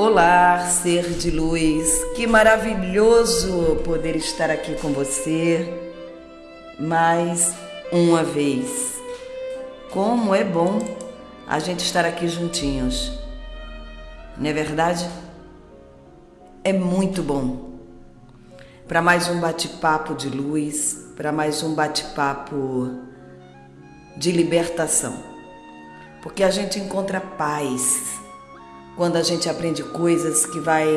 Olá, ser de luz, que maravilhoso poder estar aqui com você mais uma vez. Como é bom a gente estar aqui juntinhos, não é verdade? É muito bom. Para mais um bate-papo de luz, para mais um bate-papo de libertação, porque a gente encontra paz quando a gente aprende coisas que vai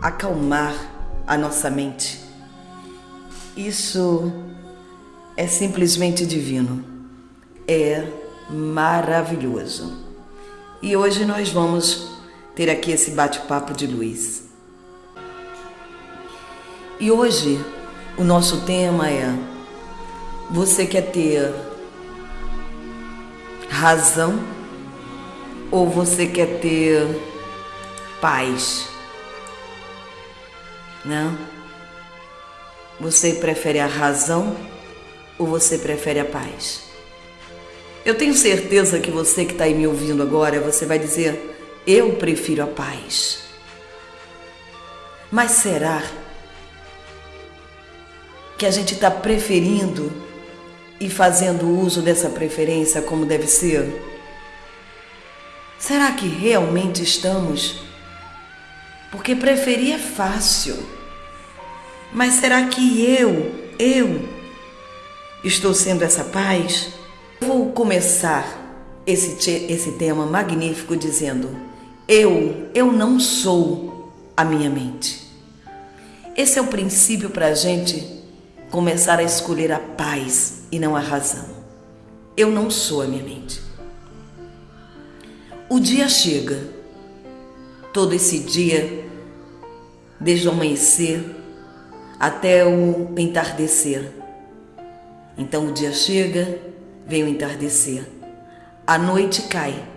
acalmar a nossa mente. Isso é simplesmente divino. É maravilhoso. E hoje nós vamos ter aqui esse bate-papo de luz. E hoje o nosso tema é: você quer ter razão ou você quer ter paz? Não? Você prefere a razão ou você prefere a paz? Eu tenho certeza que você que está aí me ouvindo agora, você vai dizer: Eu prefiro a paz. Mas será que a gente está preferindo e fazendo uso dessa preferência como deve ser? Será que realmente estamos? Porque preferir é fácil. Mas será que eu, eu, estou sendo essa paz? Vou começar esse, esse tema magnífico dizendo: Eu, eu não sou a minha mente. Esse é o princípio para a gente começar a escolher a paz e não a razão. Eu não sou a minha mente. O dia chega, todo esse dia, desde o amanhecer até o entardecer. Então o dia chega, vem o entardecer. A noite cai,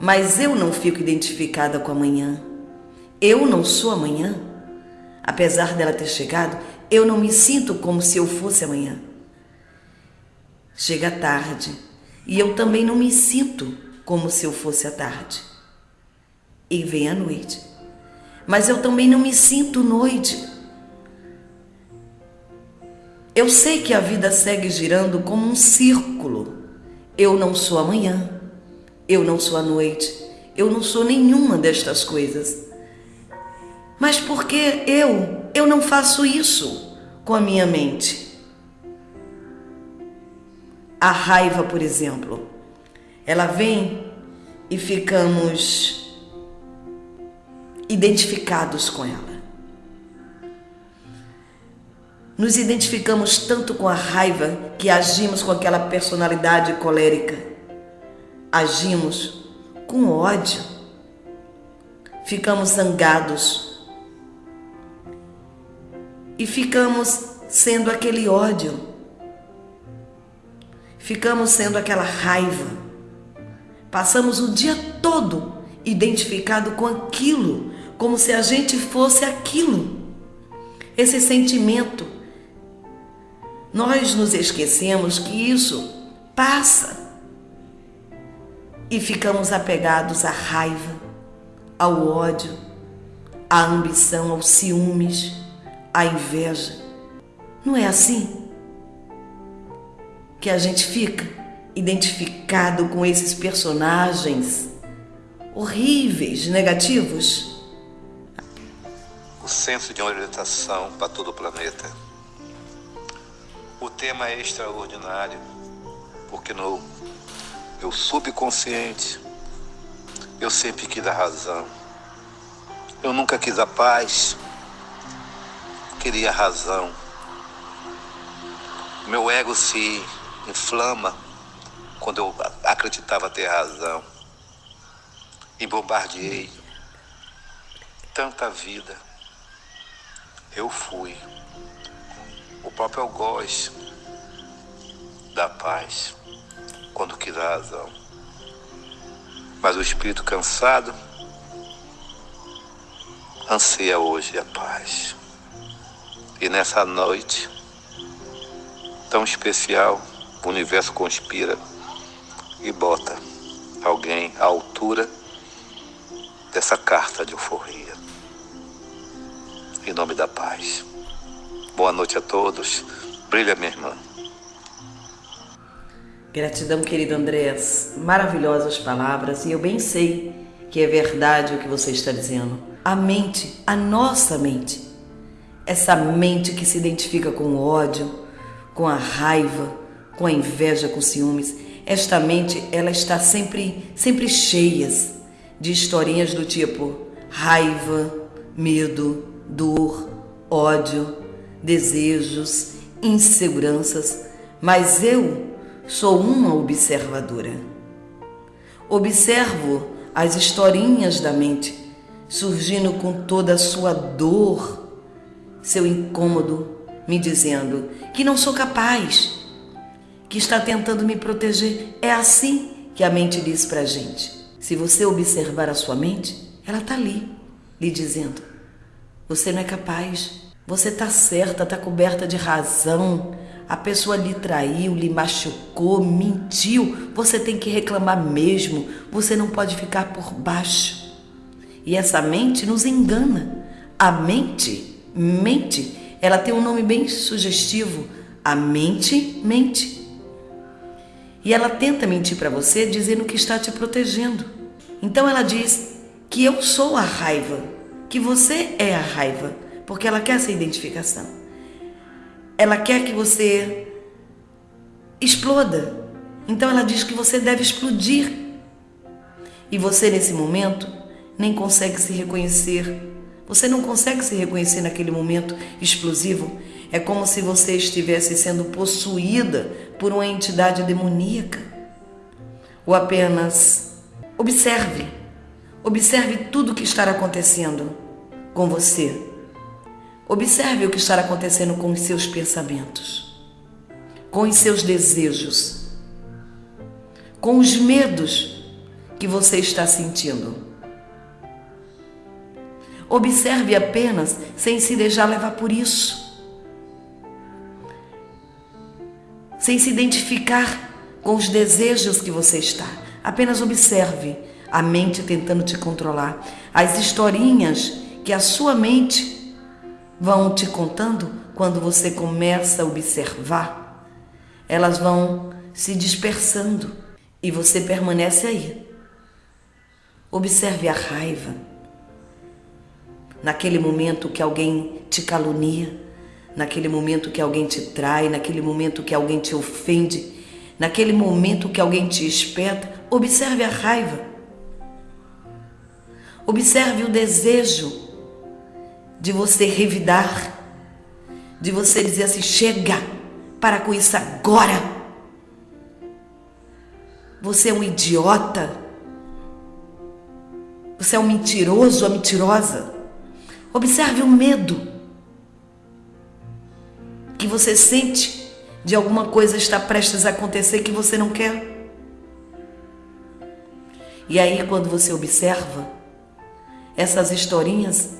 mas eu não fico identificada com amanhã. Eu não sou amanhã. Apesar dela ter chegado, eu não me sinto como se eu fosse amanhã. Chega tarde e eu também não me sinto como se eu fosse à tarde. E vem a noite. Mas eu também não me sinto noite. Eu sei que a vida segue girando como um círculo. Eu não sou amanhã, eu não sou a noite, eu não sou nenhuma destas coisas. Mas por que eu, eu não faço isso com a minha mente? A raiva, por exemplo. Ela vem e ficamos identificados com ela. Nos identificamos tanto com a raiva que agimos com aquela personalidade colérica. Agimos com ódio. Ficamos zangados. E ficamos sendo aquele ódio. Ficamos sendo aquela raiva Passamos o dia todo identificado com aquilo, como se a gente fosse aquilo. Esse sentimento. Nós nos esquecemos que isso passa e ficamos apegados à raiva, ao ódio, à ambição, aos ciúmes, à inveja. Não é assim que a gente fica? Identificado com esses personagens horríveis, negativos? O senso de orientação para todo o planeta. O tema é extraordinário, porque no meu subconsciente eu sempre quis a razão. Eu nunca quis a paz, queria a razão. Meu ego se inflama quando eu acreditava ter razão. E bombardeei tanta vida. Eu fui o próprio algoz da paz quando quis a razão. Mas o espírito cansado anseia hoje a paz. E nessa noite tão especial, o universo conspira e bota alguém à altura dessa carta de euforia. Em nome da paz. Boa noite a todos. Brilha, minha irmã. Gratidão, querido Andrés. Maravilhosas palavras e eu bem sei que é verdade o que você está dizendo. A mente, a nossa mente, essa mente que se identifica com o ódio, com a raiva, com a inveja, com ciúmes, esta mente ela está sempre, sempre cheia de historinhas do tipo raiva, medo, dor, ódio, desejos, inseguranças, mas eu sou uma observadora. Observo as historinhas da mente surgindo com toda a sua dor, seu incômodo, me dizendo que não sou capaz, que está tentando me proteger. É assim que a mente diz para a gente. Se você observar a sua mente, ela está ali, lhe dizendo: você não é capaz, você está certa, está coberta de razão. A pessoa lhe traiu, lhe machucou, mentiu. Você tem que reclamar mesmo. Você não pode ficar por baixo. E essa mente nos engana. A mente, mente, ela tem um nome bem sugestivo. A mente mente. E ela tenta mentir para você dizendo que está te protegendo. Então ela diz que eu sou a raiva, que você é a raiva porque ela quer essa identificação. Ela quer que você exploda. Então ela diz que você deve explodir. E você, nesse momento, nem consegue se reconhecer. Você não consegue se reconhecer naquele momento explosivo. É como se você estivesse sendo possuída por uma entidade demoníaca. Ou apenas observe. Observe tudo o que está acontecendo com você. Observe o que está acontecendo com os seus pensamentos, com os seus desejos, com os medos que você está sentindo. Observe apenas sem se deixar levar por isso, sem se identificar com os desejos que você está. Apenas observe a mente tentando te controlar, as historinhas que a sua mente vão te contando quando você começa a observar, elas vão se dispersando e você permanece aí. Observe a raiva. Naquele momento que alguém te calunia, naquele momento que alguém te trai, naquele momento que alguém te ofende, naquele momento que alguém te espeta, observe a raiva. Observe o desejo de você revidar, de você dizer assim: chega, para com isso agora. Você é um idiota. Você é um mentiroso ou mentirosa. Observe o medo que você sente de alguma coisa estar prestes a acontecer que você não quer. E aí, quando você observa essas historinhas,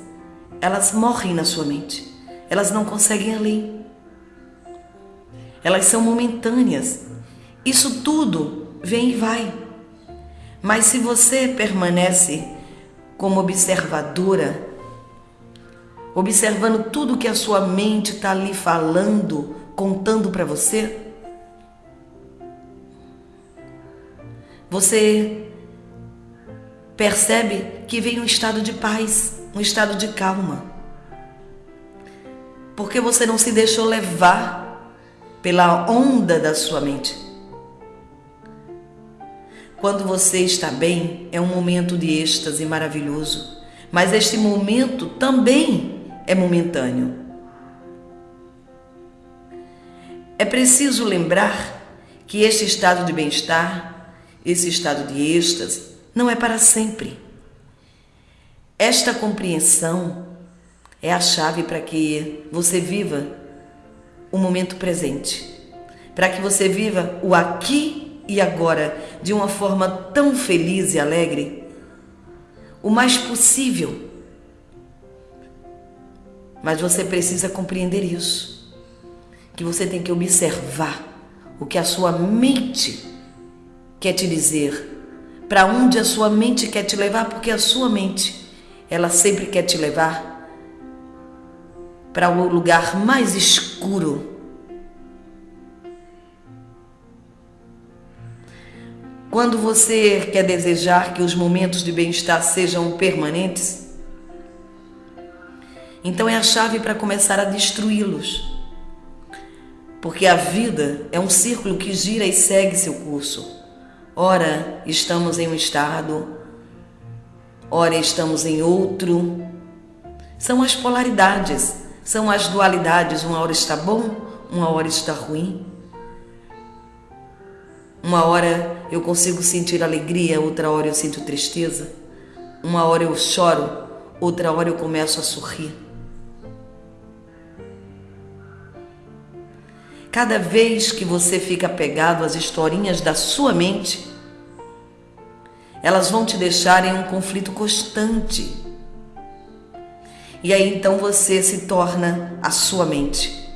elas morrem na sua mente. Elas não conseguem além. Elas são momentâneas. Isso tudo vem e vai. Mas se você permanece como observadora, observando tudo que a sua mente está ali falando, contando para você, você percebe que vem um estado de paz um estado de calma. Porque você não se deixou levar pela onda da sua mente. Quando você está bem, é um momento de êxtase maravilhoso, mas este momento também é momentâneo. É preciso lembrar que este estado de bem-estar, esse estado de êxtase, não é para sempre. Esta compreensão é a chave para que você viva o momento presente, para que você viva o aqui e agora de uma forma tão feliz e alegre, o mais possível. Mas você precisa compreender isso, que você tem que observar o que a sua mente quer te dizer para onde a sua mente quer te levar, porque a sua mente, ela sempre quer te levar para o lugar mais escuro. Quando você quer desejar que os momentos de bem-estar sejam permanentes, então é a chave para começar a destruí-los. Porque a vida é um círculo que gira e segue seu curso. Ora, estamos em um estado, ora, estamos em outro. São as polaridades, são as dualidades. Uma hora está bom, uma hora está ruim. Uma hora eu consigo sentir alegria, outra hora eu sinto tristeza. Uma hora eu choro, outra hora eu começo a sorrir. Cada vez que você fica apegado às historinhas da sua mente, elas vão te deixar em um conflito constante. E aí então você se torna a sua mente.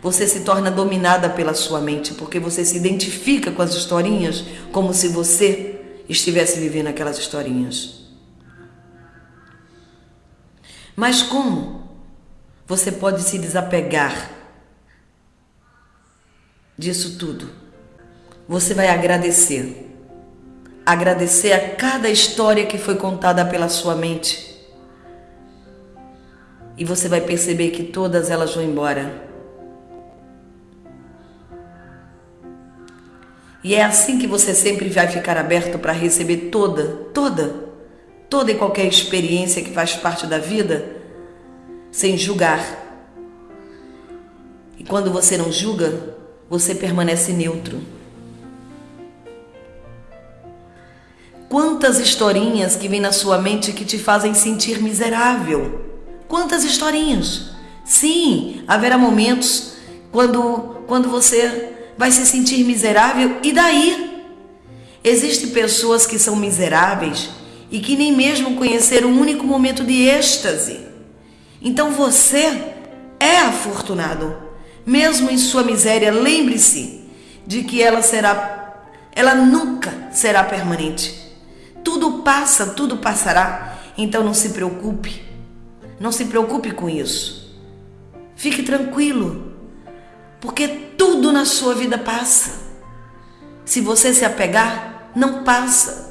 Você se torna dominada pela sua mente, porque você se identifica com as historinhas como se você estivesse vivendo aquelas historinhas. Mas como você pode se desapegar disso tudo. Você vai agradecer. Agradecer a cada história que foi contada pela sua mente. E você vai perceber que todas elas vão embora. E é assim que você sempre vai ficar aberto para receber toda, toda, toda e qualquer experiência que faz parte da vida, sem julgar. E quando você não julga, você permanece neutro. Quantas historinhas que vêm na sua mente que te fazem sentir miserável? Quantas historinhas? Sim, haverá momentos quando, quando você vai se sentir miserável e daí? Existem pessoas que são miseráveis e que nem mesmo conheceram um único momento de êxtase. Então você é afortunado mesmo em sua miséria, lembre-se de que ela será, ela nunca será permanente. Tudo passa, tudo passará. Então não se preocupe. Não se preocupe com isso. Fique tranquilo, porque tudo na sua vida passa. Se você se apegar, não passa.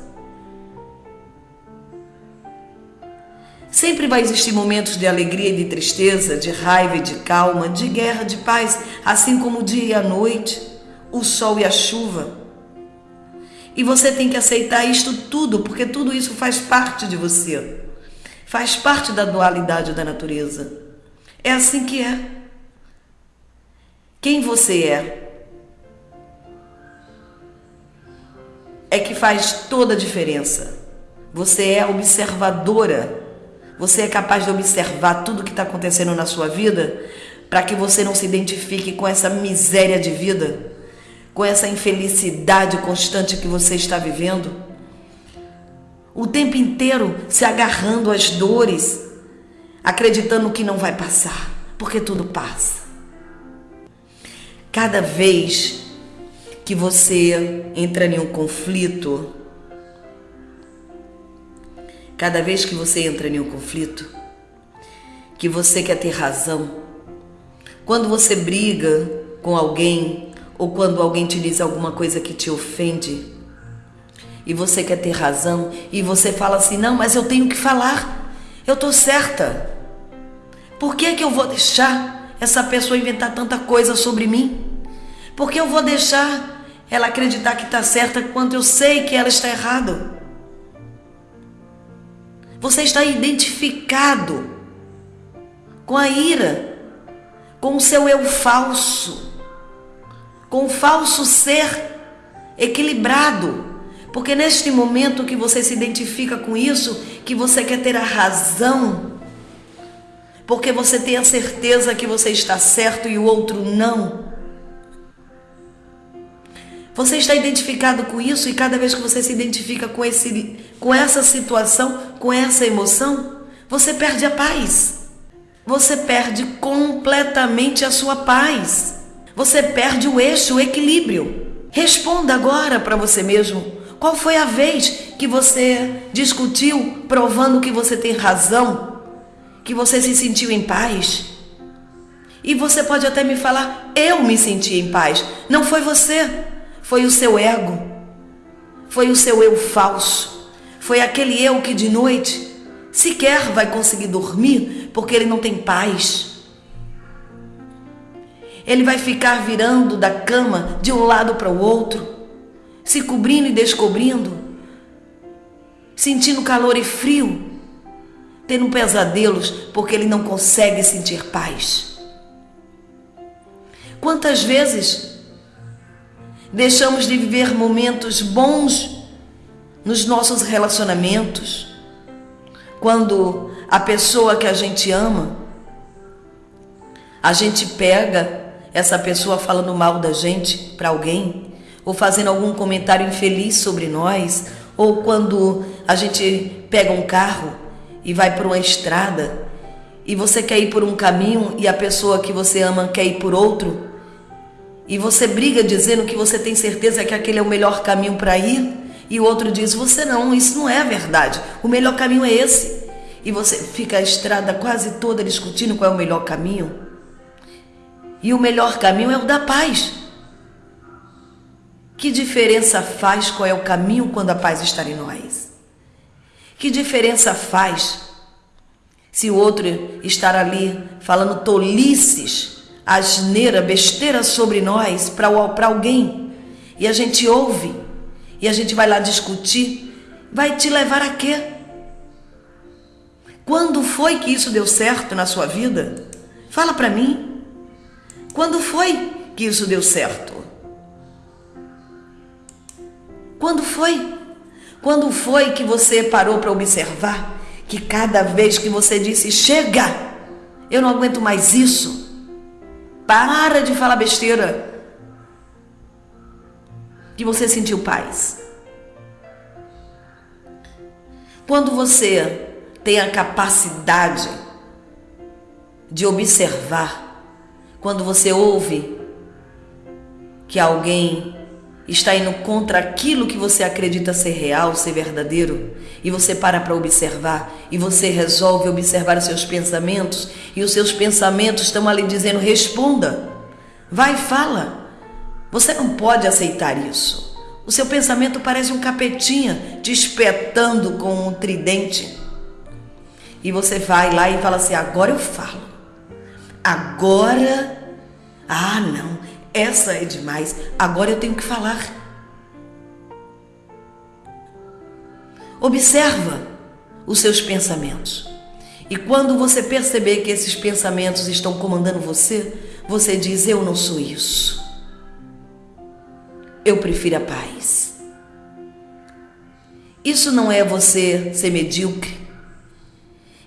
Sempre vai existir momentos de alegria e de tristeza, de raiva e de calma, de guerra, de paz, assim como o dia e a noite, o sol e a chuva. E você tem que aceitar isto tudo, porque tudo isso faz parte de você. Faz parte da dualidade da natureza. É assim que é. Quem você é é que faz toda a diferença. Você é observadora você é capaz de observar tudo o que está acontecendo na sua vida para que você não se identifique com essa miséria de vida, com essa infelicidade constante que você está vivendo? O tempo inteiro se agarrando às dores, acreditando que não vai passar, porque tudo passa. Cada vez que você entra em um conflito, Cada vez que você entra em um conflito, que você quer ter razão, quando você briga com alguém ou quando alguém te diz alguma coisa que te ofende e você quer ter razão e você fala assim: "Não, mas eu tenho que falar. Eu tô certa. Por que que eu vou deixar essa pessoa inventar tanta coisa sobre mim? Por que eu vou deixar ela acreditar que está certa quando eu sei que ela está errado?" Você está identificado com a ira, com o seu eu falso, com o falso ser equilibrado. Porque neste momento que você se identifica com isso, que você quer ter a razão, porque você tem a certeza que você está certo e o outro não. Você está identificado com isso e cada vez que você se identifica com, esse, com essa situação, com essa emoção, você perde a paz. Você perde completamente a sua paz. Você perde o eixo, o equilíbrio. Responda agora para você mesmo: Qual foi a vez que você discutiu provando que você tem razão? Que você se sentiu em paz? E você pode até me falar, eu me senti em paz. Não foi você, foi o seu ego, foi o seu eu falso, foi aquele eu que de noite sequer vai conseguir dormir porque ele não tem paz. Ele vai ficar virando da cama de um lado para o outro, se cobrindo e descobrindo, sentindo calor e frio, tendo pesadelos porque ele não consegue sentir paz. Quantas vezes deixamos de viver momentos bons nos nossos relacionamentos, quando a pessoa que a gente ama, a gente pega essa pessoa falando mal da gente para alguém, ou fazendo algum comentário infeliz sobre nós, ou quando a gente pega um carro e vai por uma estrada e você quer ir por um caminho e a pessoa que você ama quer ir por outro, e você briga dizendo que você tem certeza que aquele é o melhor caminho para ir, e o outro diz: Você não, isso não é verdade, o melhor caminho é esse. E você fica a estrada quase toda discutindo qual é o melhor caminho. E o melhor caminho é o da paz. Que diferença faz qual é o caminho quando a paz está em nós? Que diferença faz se o outro estar ali falando tolices asneira, besteira sobre nós para alguém e a gente ouve e a gente vai lá discutir, vai te levar a quê? Quando foi que isso deu certo na sua vida? Fala para mim. Quando foi que isso deu certo? Quando foi? Quando foi que você parou para observar que cada vez que você disse chega, eu não aguento mais isso, para de falar besteira. Que você sentiu paz. Quando você tem a capacidade de observar, quando você ouve que alguém está indo contra aquilo que você acredita ser real, ser verdadeiro, e você para para observar, e você resolve observar os seus pensamentos, e os seus pensamentos estão ali dizendo: responda, vai, fala. Você não pode aceitar isso. O seu pensamento parece um capetinha te espetando com um tridente. E você vai lá e fala assim: agora eu falo. Agora. Ah, não, essa é demais, agora eu tenho que falar. Observa os seus pensamentos. E quando você perceber que esses pensamentos estão comandando você, você diz: Eu não sou isso. Eu prefiro a paz. Isso não é você ser medíocre.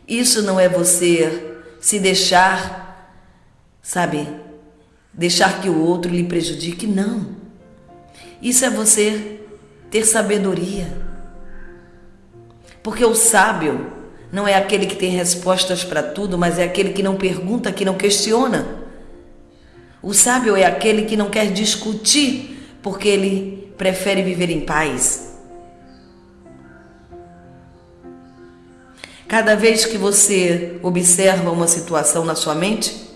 Isso não é você se deixar, sabe, deixar que o outro lhe prejudique, não. Isso é você ter sabedoria. Porque o sábio não é aquele que tem respostas para tudo, mas é aquele que não pergunta, que não questiona. O sábio é aquele que não quer discutir, porque ele prefere viver em paz. Cada vez que você observa uma situação na sua mente,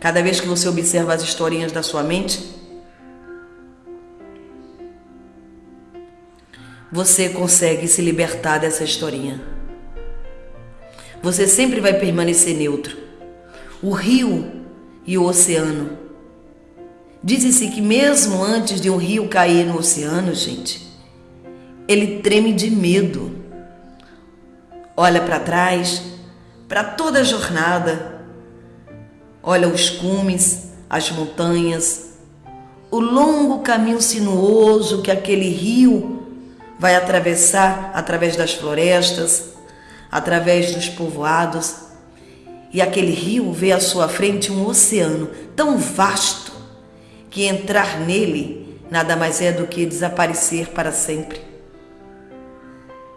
Cada vez que você observa as historinhas da sua mente, você consegue se libertar dessa historinha. Você sempre vai permanecer neutro. O rio e o oceano. Diz-se que mesmo antes de um rio cair no oceano, gente, ele treme de medo. Olha para trás, para toda a jornada, Olha os cumes, as montanhas, o longo caminho sinuoso que aquele rio vai atravessar através das florestas, através dos povoados. E aquele rio vê à sua frente um oceano tão vasto que entrar nele nada mais é do que desaparecer para sempre.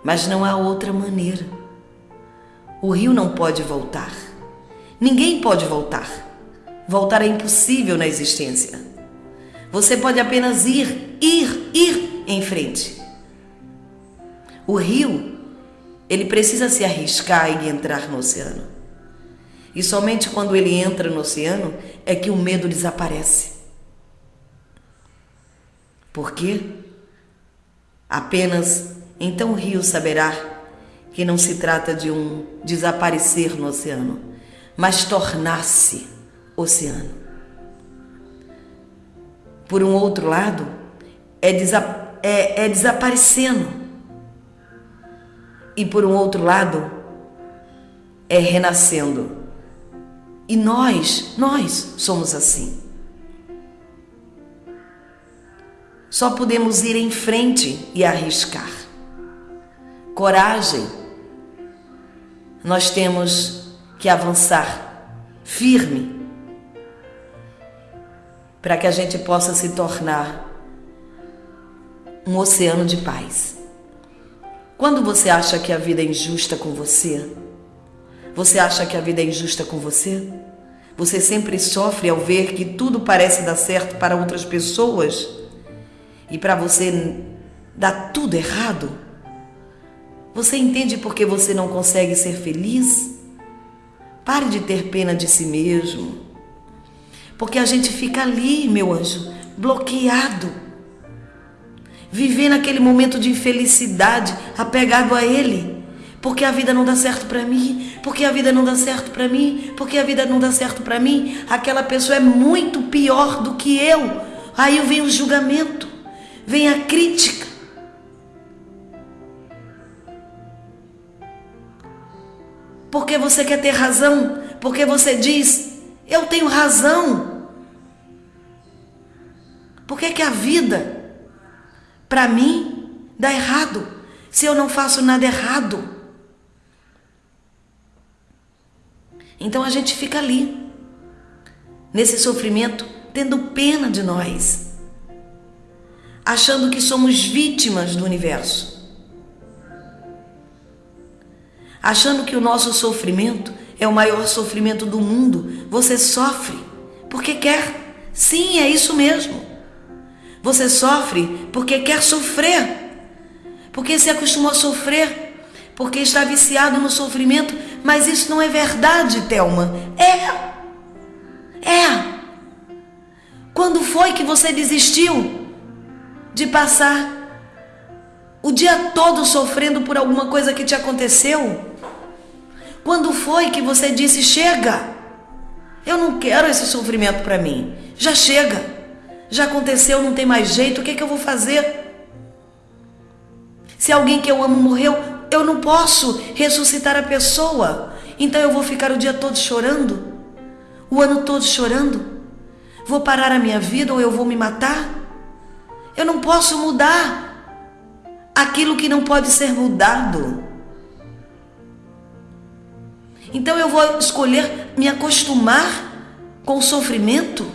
Mas não há outra maneira. O rio não pode voltar. Ninguém pode voltar. Voltar é impossível na existência. Você pode apenas ir, ir, ir em frente. O rio, ele precisa se arriscar e entrar no oceano. E somente quando ele entra no oceano é que o medo desaparece. Por quê? Apenas então o rio saberá que não se trata de um desaparecer no oceano, mas tornar-se oceano. Por um outro lado, é, desa é, é desaparecendo. E por um outro lado, é renascendo. E nós, nós somos assim. Só podemos ir em frente e arriscar. Coragem. Nós temos que avançar firme para que a gente possa se tornar um oceano de paz. Quando você acha que a vida é injusta com você, você acha que a vida é injusta com você? Você sempre sofre ao ver que tudo parece dar certo para outras pessoas e para você dá tudo errado? Você entende por que você não consegue ser feliz? Pare de ter pena de si mesmo. Porque a gente fica ali, meu anjo, bloqueado. Vivendo aquele momento de infelicidade, apegado a ele. Porque a vida não dá certo para mim, porque a vida não dá certo para mim, porque a vida não dá certo para mim. Aquela pessoa é muito pior do que eu. Aí vem o julgamento, vem a crítica. Porque você quer ter razão, porque você diz, eu tenho razão. Por que, que a vida, para mim, dá errado se eu não faço nada errado? Então a gente fica ali, nesse sofrimento, tendo pena de nós, achando que somos vítimas do universo, achando que o nosso sofrimento é o maior sofrimento do mundo. Você sofre porque quer. Sim, é isso mesmo. Você sofre porque quer sofrer, porque se acostumou a sofrer, porque está viciado no sofrimento, mas isso não é verdade, Thelma. É. É. Quando foi que você desistiu de passar o dia todo sofrendo por alguma coisa que te aconteceu? Quando foi que você disse: chega, eu não quero esse sofrimento para mim, já chega já aconteceu, não tem mais jeito, o que, é que eu vou fazer? Se alguém que eu amo morreu, eu não posso ressuscitar a pessoa. Então eu vou ficar o dia todo chorando? O ano todo chorando? Vou parar a minha vida ou eu vou me matar? Eu não posso mudar aquilo que não pode ser mudado. Então eu vou escolher me acostumar com o sofrimento?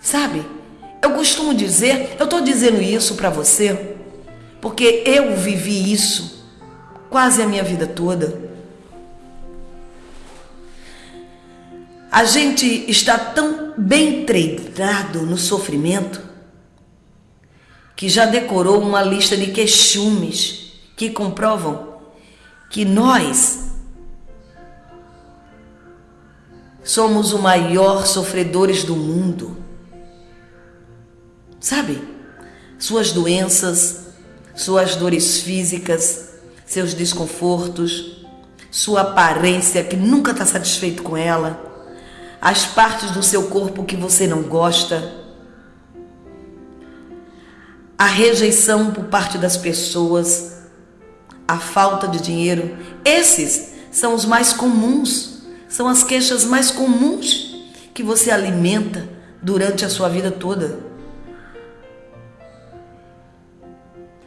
Sabe? Eu costumo dizer, eu estou dizendo isso para você, porque eu vivi isso quase a minha vida toda. A gente está tão bem treinado no sofrimento que já decorou uma lista de queixumes que comprovam que nós somos os maiores sofredores do mundo. Sabe? Suas doenças, suas dores físicas, seus desconfortos, sua aparência que nunca está satisfeito com ela, as partes do seu corpo que você não gosta, a rejeição por parte das pessoas, a falta de dinheiro, esses são os mais comuns, são as queixas mais comuns que você alimenta durante a sua vida toda.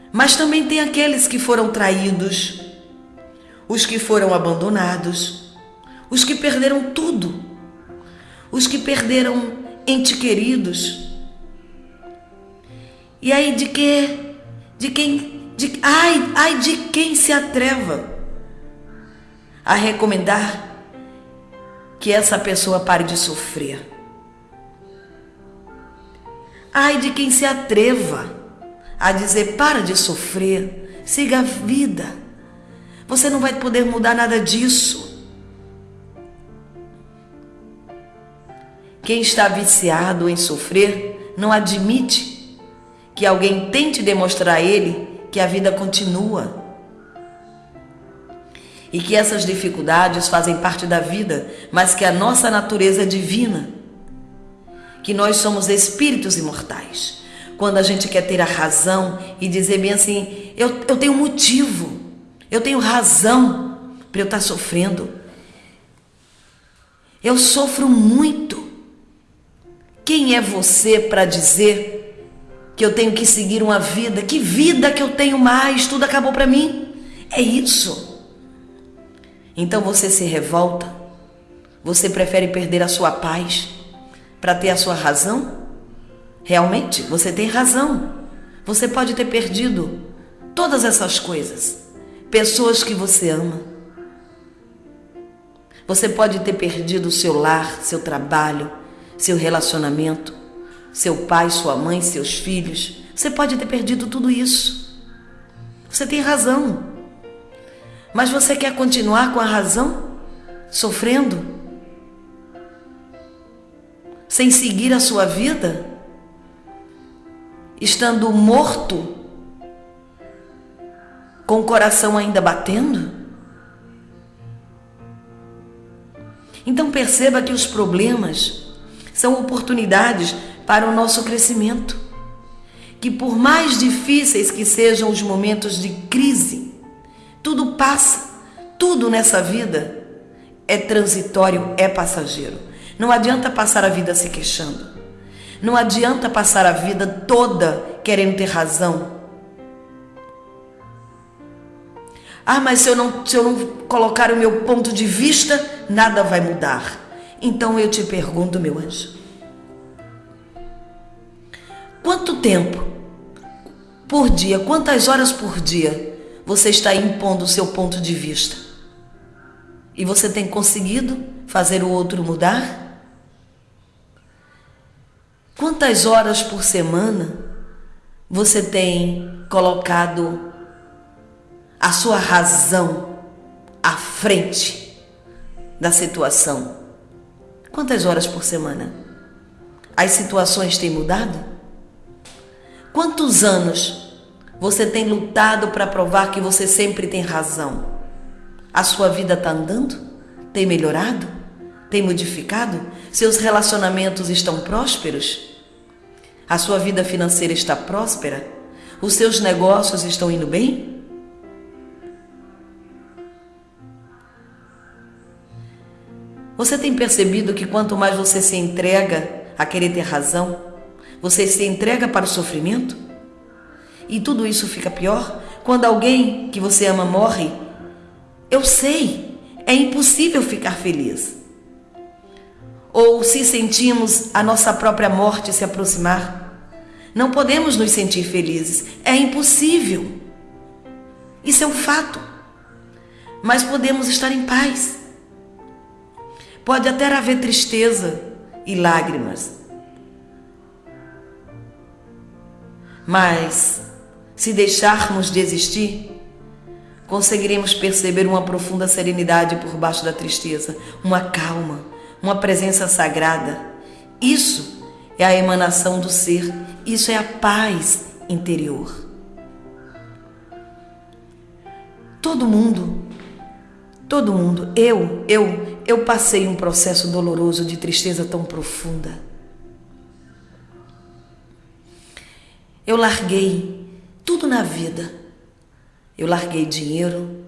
Mas também tem aqueles que foram traídos, os que foram abandonados, os que perderam tudo, os que perderam entes queridos. E aí de que de quem de ai, ai de quem se atreva a recomendar que essa pessoa pare de sofrer. Ai de quem se atreva a dizer para de sofrer, siga a vida. Você não vai poder mudar nada disso. Quem está viciado em sofrer não admite que alguém tente demonstrar a ele que a vida continua e que essas dificuldades fazem parte da vida, mas que a nossa natureza é divina que nós somos espíritos imortais. Quando a gente quer ter a razão e dizer bem assim, eu, eu tenho motivo, eu tenho razão para eu estar sofrendo. Eu sofro muito. Quem é você para dizer que eu tenho que seguir uma vida? Que vida que eu tenho mais? Tudo acabou para mim. É isso. Então você se revolta. Você prefere perder a sua paz para ter a sua razão? Realmente, você tem razão. Você pode ter perdido todas essas coisas. Pessoas que você ama. Você pode ter perdido seu lar, seu trabalho, seu relacionamento, seu pai, sua mãe, seus filhos. Você pode ter perdido tudo isso. Você tem razão. Mas você quer continuar com a razão? Sofrendo? sem seguir a sua vida, estando morto, com o coração ainda batendo? Então perceba que os problemas são oportunidades para o nosso crescimento. Que por mais difíceis que sejam os momentos de crise, tudo passa, tudo nessa vida é transitório, é passageiro. Não adianta passar a vida se queixando. Não adianta passar a vida toda querendo ter razão. Ah, mas se eu não, se eu não colocar o meu ponto de vista, nada vai mudar. Então eu te pergunto, meu anjo, quanto tempo por dia, quantas horas por dia você está impondo o seu ponto de vista? E você tem conseguido fazer o outro mudar? Quantas horas por semana você tem colocado a sua razão à frente da situação? Quantas horas por semana? As situações têm mudado? Quantos anos você tem lutado para provar que você sempre tem razão? A sua vida está andando? Tem melhorado? Tem modificado? Seus relacionamentos estão prósperos? A sua vida financeira está próspera? Os seus negócios estão indo bem? Você tem percebido que quanto mais você se entrega a querer ter razão, você se entrega para o sofrimento? E tudo isso fica pior quando alguém que você ama morre? Eu sei, é impossível ficar feliz ou se sentimos a nossa própria morte se aproximar. Não podemos nos sentir felizes, é impossível. Isso é um fato. Mas podemos estar em paz. Pode até haver tristeza e lágrimas. Mas, se deixarmos de existir, conseguiremos perceber uma profunda serenidade por baixo da tristeza, uma calma uma presença sagrada. Isso é a emanação do ser, isso é a paz interior. Todo mundo, todo mundo, eu, eu, eu passei um processo doloroso de tristeza tão profunda. Eu larguei tudo na vida. Eu larguei dinheiro,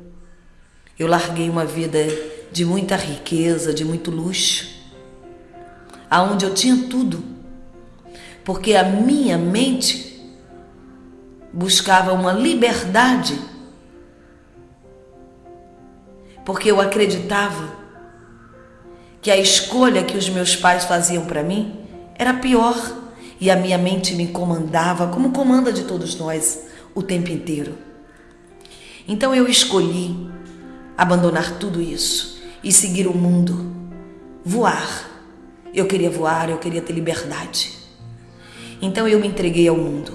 eu larguei uma vida de muita riqueza, de muito luxo, aonde eu tinha tudo, porque a minha mente buscava uma liberdade, porque eu acreditava que a escolha que os meus pais faziam para mim era pior e a minha mente me comandava, como comanda de todos nós o tempo inteiro. Então eu escolhi abandonar tudo isso e seguir o mundo, voar. Eu queria voar, eu queria ter liberdade. Então eu me entreguei ao mundo.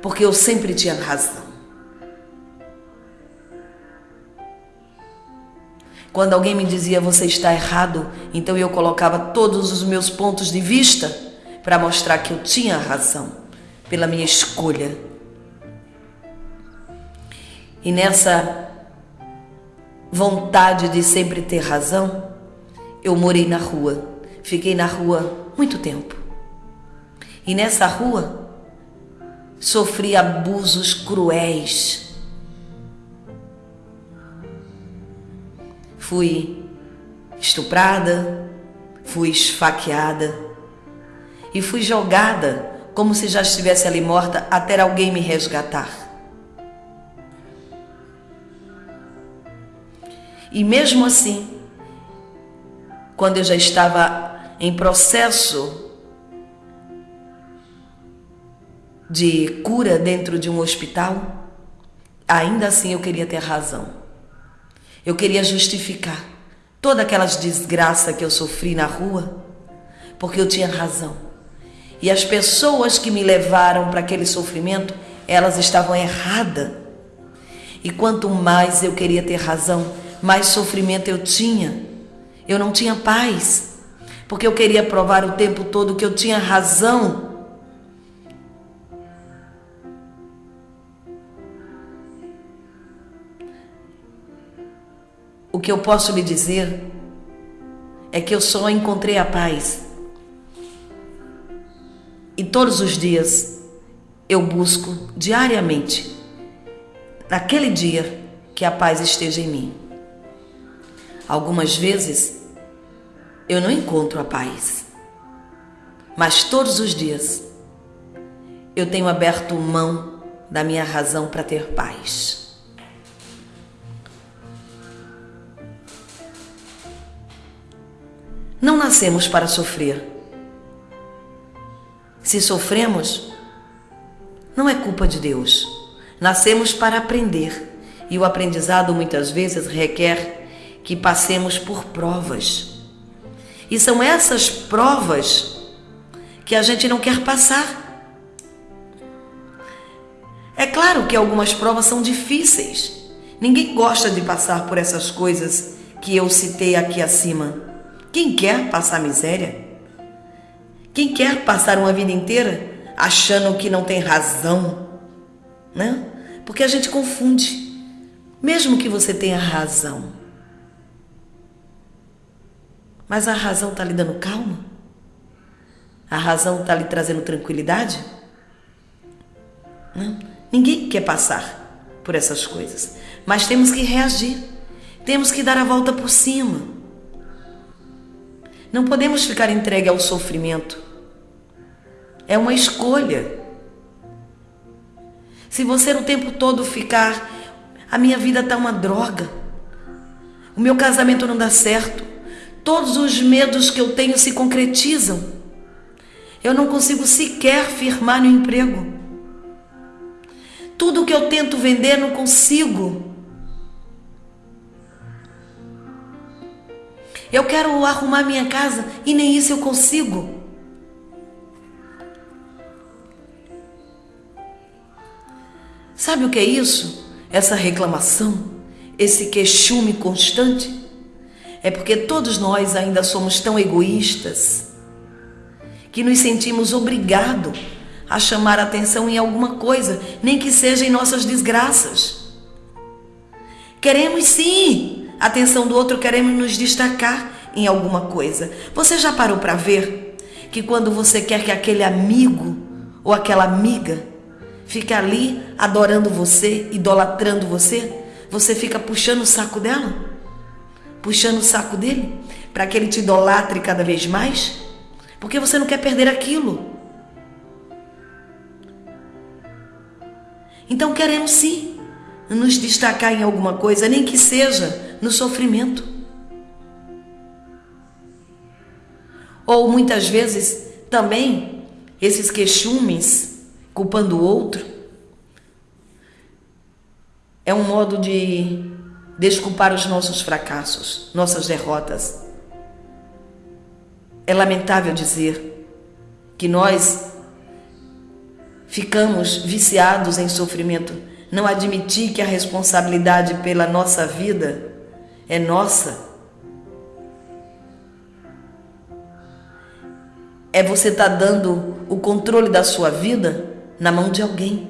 Porque eu sempre tinha razão. Quando alguém me dizia você está errado, então eu colocava todos os meus pontos de vista para mostrar que eu tinha razão pela minha escolha. E nessa vontade de sempre ter razão, eu morei na rua. Fiquei na rua muito tempo. E nessa rua sofri abusos cruéis Fui estuprada, fui esfaqueada e fui jogada como se já estivesse ali morta até alguém me resgatar. E mesmo assim, quando eu já estava em processo de cura dentro de um hospital, ainda assim eu queria ter razão. Eu queria justificar toda aquelas desgraça que eu sofri na rua, porque eu tinha razão. E as pessoas que me levaram para aquele sofrimento, elas estavam erradas. E quanto mais eu queria ter razão, mais sofrimento eu tinha. Eu não tinha paz, porque eu queria provar o tempo todo que eu tinha razão O que eu posso lhe dizer é que eu só encontrei a paz. E todos os dias eu busco diariamente, naquele dia, que a paz esteja em mim. Algumas vezes eu não encontro a paz, mas todos os dias eu tenho aberto mão da minha razão para ter paz. Não nascemos para sofrer. Se sofremos, não é culpa de Deus. Nascemos para aprender e o aprendizado muitas vezes requer que passemos por provas. E são essas provas que a gente não quer passar. É claro que algumas provas são difíceis. Ninguém gosta de passar por essas coisas que eu citei aqui acima. Quem quer passar miséria? Quem quer passar uma vida inteira achando que não tem razão? Né? Porque a gente confunde. Mesmo que você tenha razão. Mas a razão está lhe dando calma? A razão está lhe trazendo tranquilidade? Não? Ninguém quer passar por essas coisas. Mas temos que reagir. Temos que dar a volta por cima. Não podemos ficar entregue ao sofrimento. É uma escolha. Se você o tempo todo ficar, a minha vida está uma droga, o meu casamento não dá certo, todos os medos que eu tenho se concretizam, eu não consigo sequer firmar no emprego, tudo que eu tento vender não consigo. Eu quero arrumar minha casa e nem isso eu consigo. Sabe o que é isso? Essa reclamação, esse queixume constante? É porque todos nós ainda somos tão egoístas que nos sentimos obrigados a chamar atenção em alguma coisa, nem que seja em nossas desgraças. Queremos sim atenção do outro, queremos nos destacar em alguma coisa. Você já parou para ver que quando você quer que aquele amigo ou aquela amiga fique ali adorando você, idolatrando você, você fica puxando o saco dela? Puxando o saco dele para que ele te idolatre cada vez mais? Porque você não quer perder aquilo. Então queremos sim nos destacar em alguma coisa, nem que seja no sofrimento. Ou muitas vezes também esses queixumes culpando o outro é um modo de desculpar os nossos fracassos, nossas derrotas. É lamentável dizer que nós ficamos viciados em sofrimento, não admitir que a responsabilidade pela nossa vida é nossa. É você estar tá dando o controle da sua vida na mão de alguém.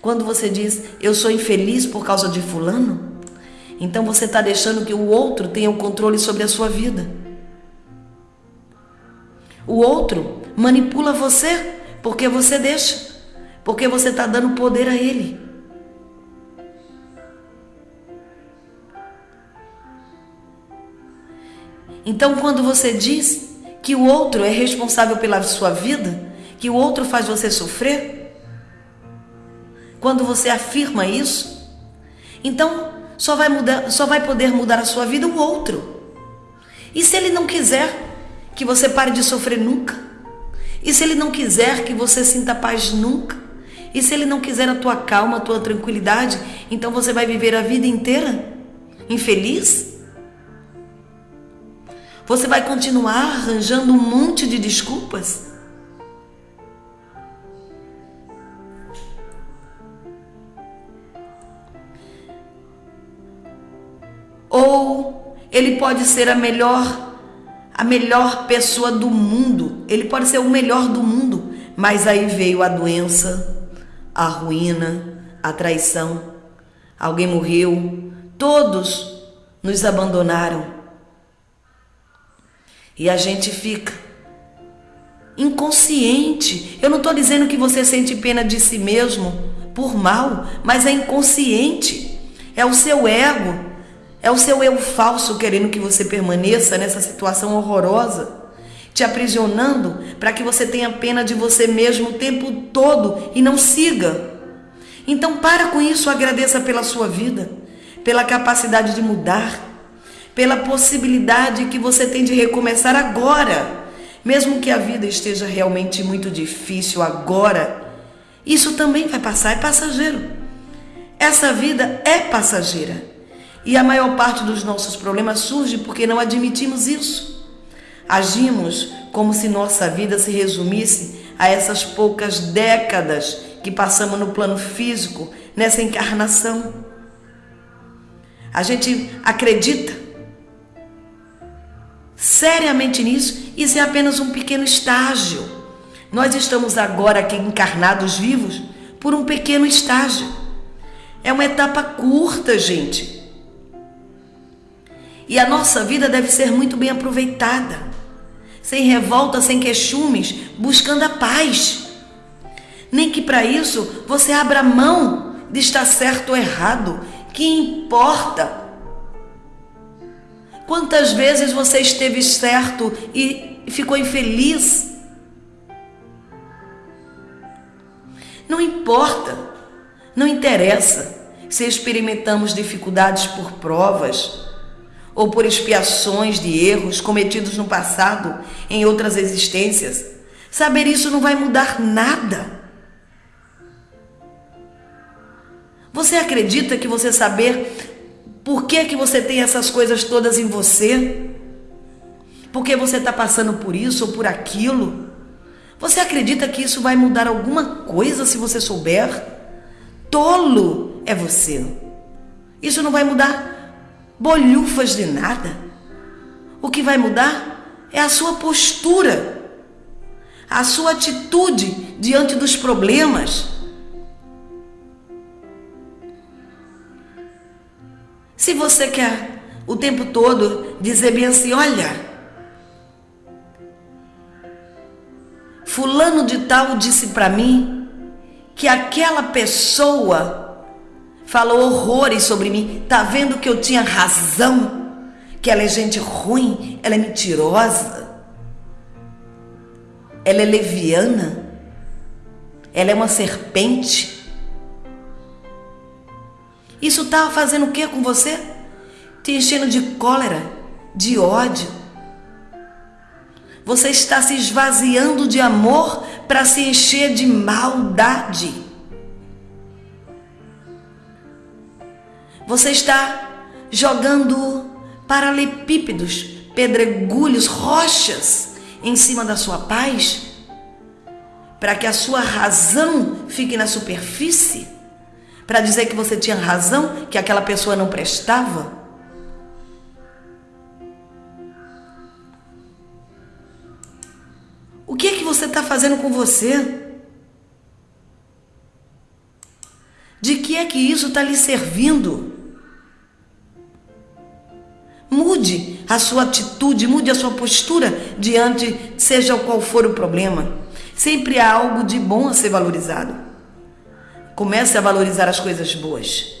Quando você diz, eu sou infeliz por causa de Fulano, então você está deixando que o outro tenha o controle sobre a sua vida. O outro manipula você porque você deixa, porque você está dando poder a ele. Então, quando você diz que o outro é responsável pela sua vida, que o outro faz você sofrer, quando você afirma isso, então só vai mudar, só vai poder mudar a sua vida o outro. E se ele não quiser que você pare de sofrer nunca? E se ele não quiser que você sinta paz nunca? E se ele não quiser a tua calma, a tua tranquilidade, então você vai viver a vida inteira infeliz? Você vai continuar arranjando um monte de desculpas? Ou ele pode ser a melhor a melhor pessoa do mundo, ele pode ser o melhor do mundo, mas aí veio a doença, a ruína, a traição, alguém morreu, todos nos abandonaram. E a gente fica inconsciente. Eu não estou dizendo que você sente pena de si mesmo por mal, mas é inconsciente. É o seu ego, é o seu eu falso querendo que você permaneça nessa situação horrorosa, te aprisionando para que você tenha pena de você mesmo o tempo todo e não siga. Então para com isso, agradeça pela sua vida, pela capacidade de mudar pela possibilidade que você tem de recomeçar agora. Mesmo que a vida esteja realmente muito difícil agora, isso também vai passar, é passageiro. Essa vida é passageira. E a maior parte dos nossos problemas surge porque não admitimos isso. Agimos como se nossa vida se resumisse a essas poucas décadas que passamos no plano físico, nessa encarnação. A gente acredita seriamente nisso, isso é apenas um pequeno estágio. Nós estamos agora aqui encarnados vivos por um pequeno estágio. É uma etapa curta, gente. E a nossa vida deve ser muito bem aproveitada, sem revolta, sem queixumes, buscando a paz. Nem que para isso você abra mão de estar certo ou errado. Que importa Quantas vezes você esteve certo e ficou infeliz? Não importa, não interessa se experimentamos dificuldades por provas ou por expiações de erros cometidos no passado em outras existências. Saber isso não vai mudar nada. Você acredita que você saber por que, que você tem essas coisas todas em você? Porque você está passando por isso ou por aquilo? Você acredita que isso vai mudar alguma coisa se você souber? Tolo é você. Isso não vai mudar bolhufas de nada. O que vai mudar é a sua postura, a sua atitude diante dos problemas Se você quer o tempo todo dizer bem assim: olha, Fulano de Tal disse para mim que aquela pessoa falou horrores sobre mim, tá vendo que eu tinha razão, que ela é gente ruim, ela é mentirosa, ela é leviana, ela é uma serpente. Isso estava tá fazendo o que com você? Te enchendo de cólera, de ódio. Você está se esvaziando de amor para se encher de maldade. Você está jogando paralepípedos, pedregulhos, rochas em cima da sua paz, para que a sua razão fique na superfície, para dizer que você tinha razão, que aquela pessoa não prestava. O que é que você está fazendo com você? De que é que isso está lhe servindo? Mude a sua atitude, mude a sua postura diante, seja qual for o problema. Sempre há algo de bom a ser valorizado. Comece a valorizar as coisas boas.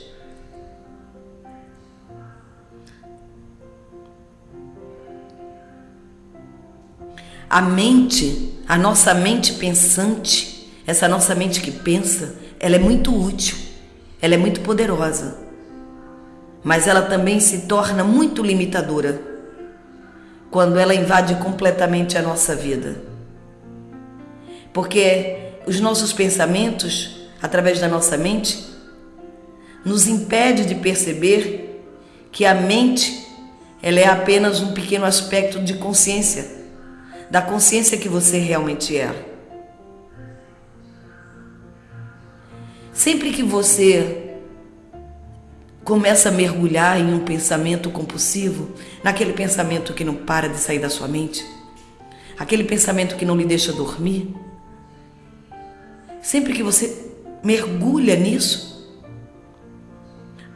A mente, a nossa mente pensante, essa nossa mente que pensa, ela é muito útil, ela é muito poderosa mas ela também se torna muito limitadora quando ela invade completamente a nossa vida. Porque os nossos pensamentos, através da nossa mente, nos impede de perceber que a mente ela é apenas um pequeno aspecto de consciência, da consciência que você realmente é. Sempre que você começa a mergulhar em um pensamento compulsivo, naquele pensamento que não para de sair da sua mente, aquele pensamento que não lhe deixa dormir. Sempre que você mergulha nisso,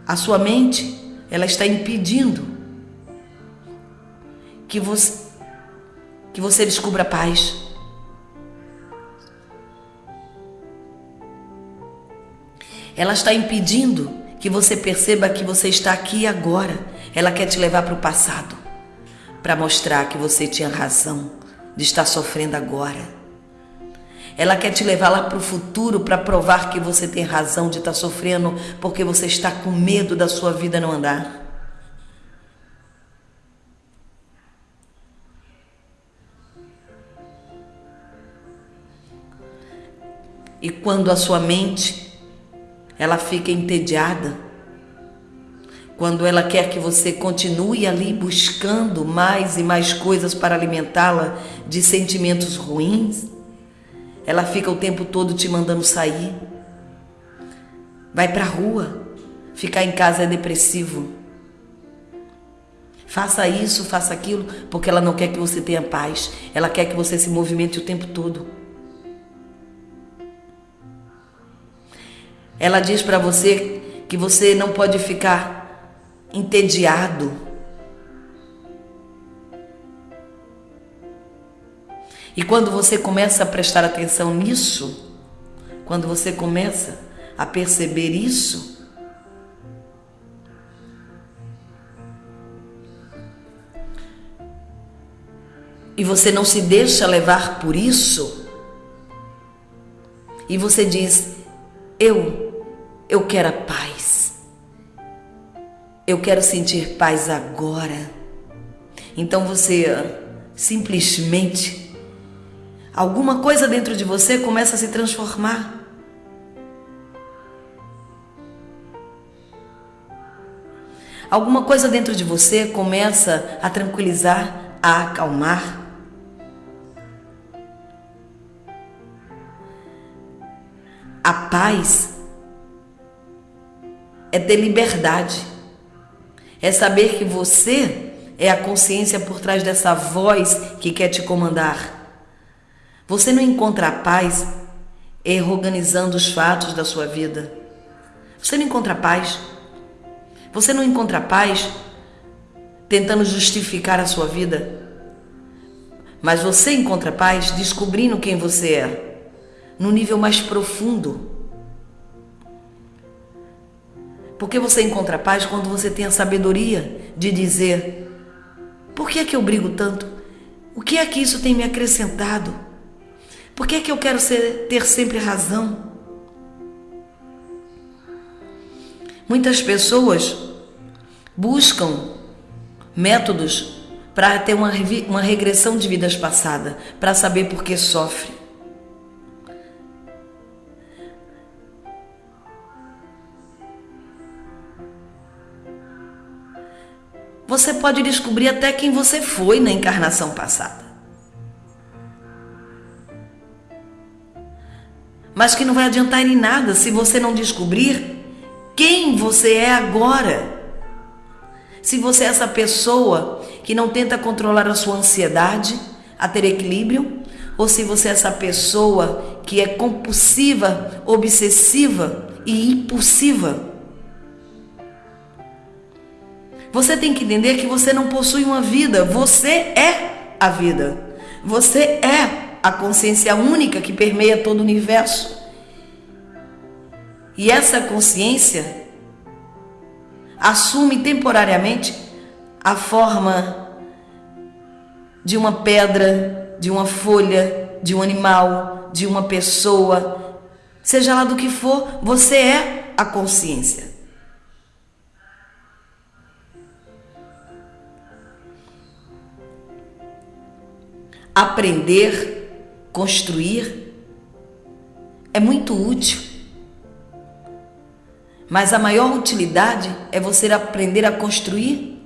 a sua mente, ela está impedindo que você que você descubra paz. Ela está impedindo que você perceba que você está aqui agora. Ela quer te levar para o passado, para mostrar que você tinha razão de estar sofrendo agora. Ela quer te levar lá para o futuro para provar que você tem razão de estar sofrendo porque você está com medo da sua vida não andar. E quando a sua mente ela fica entediada. Quando ela quer que você continue ali buscando mais e mais coisas para alimentá-la de sentimentos ruins, ela fica o tempo todo te mandando sair. Vai para a rua, ficar em casa é depressivo. Faça isso, faça aquilo, porque ela não quer que você tenha paz. Ela quer que você se movimente o tempo todo. Ela diz para você que você não pode ficar entediado. E quando você começa a prestar atenção nisso, quando você começa a perceber isso, e você não se deixa levar por isso, e você diz: Eu eu quero a paz. Eu quero sentir paz agora. Então você simplesmente alguma coisa dentro de você começa a se transformar. Alguma coisa dentro de você começa a tranquilizar, a acalmar. A paz é ter liberdade, é saber que você é a consciência por trás dessa voz que quer te comandar. Você não encontra paz reorganizando os fatos da sua vida. Você não encontra paz. Você não encontra paz tentando justificar a sua vida. Mas você encontra paz descobrindo quem você é, no nível mais profundo porque você encontra paz quando você tem a sabedoria de dizer: por que é que eu brigo tanto? O que é que isso tem me acrescentado? Por que é que eu quero ser, ter sempre razão? Muitas pessoas buscam métodos para ter uma, uma regressão de vidas passadas, para saber por que sofre. Você pode descobrir até quem você foi na encarnação passada. Mas que não vai adiantar em nada se você não descobrir quem você é agora. Se você é essa pessoa que não tenta controlar a sua ansiedade, a ter equilíbrio, ou se você é essa pessoa que é compulsiva, obsessiva e impulsiva. Você tem que entender que você não possui uma vida, você é a vida. Você é a consciência única que permeia todo o universo. E essa consciência assume temporariamente a forma de uma pedra, de uma folha, de um animal, de uma pessoa, seja lá do que for, você é a consciência. Aprender, construir é muito útil. Mas a maior utilidade é você aprender a construir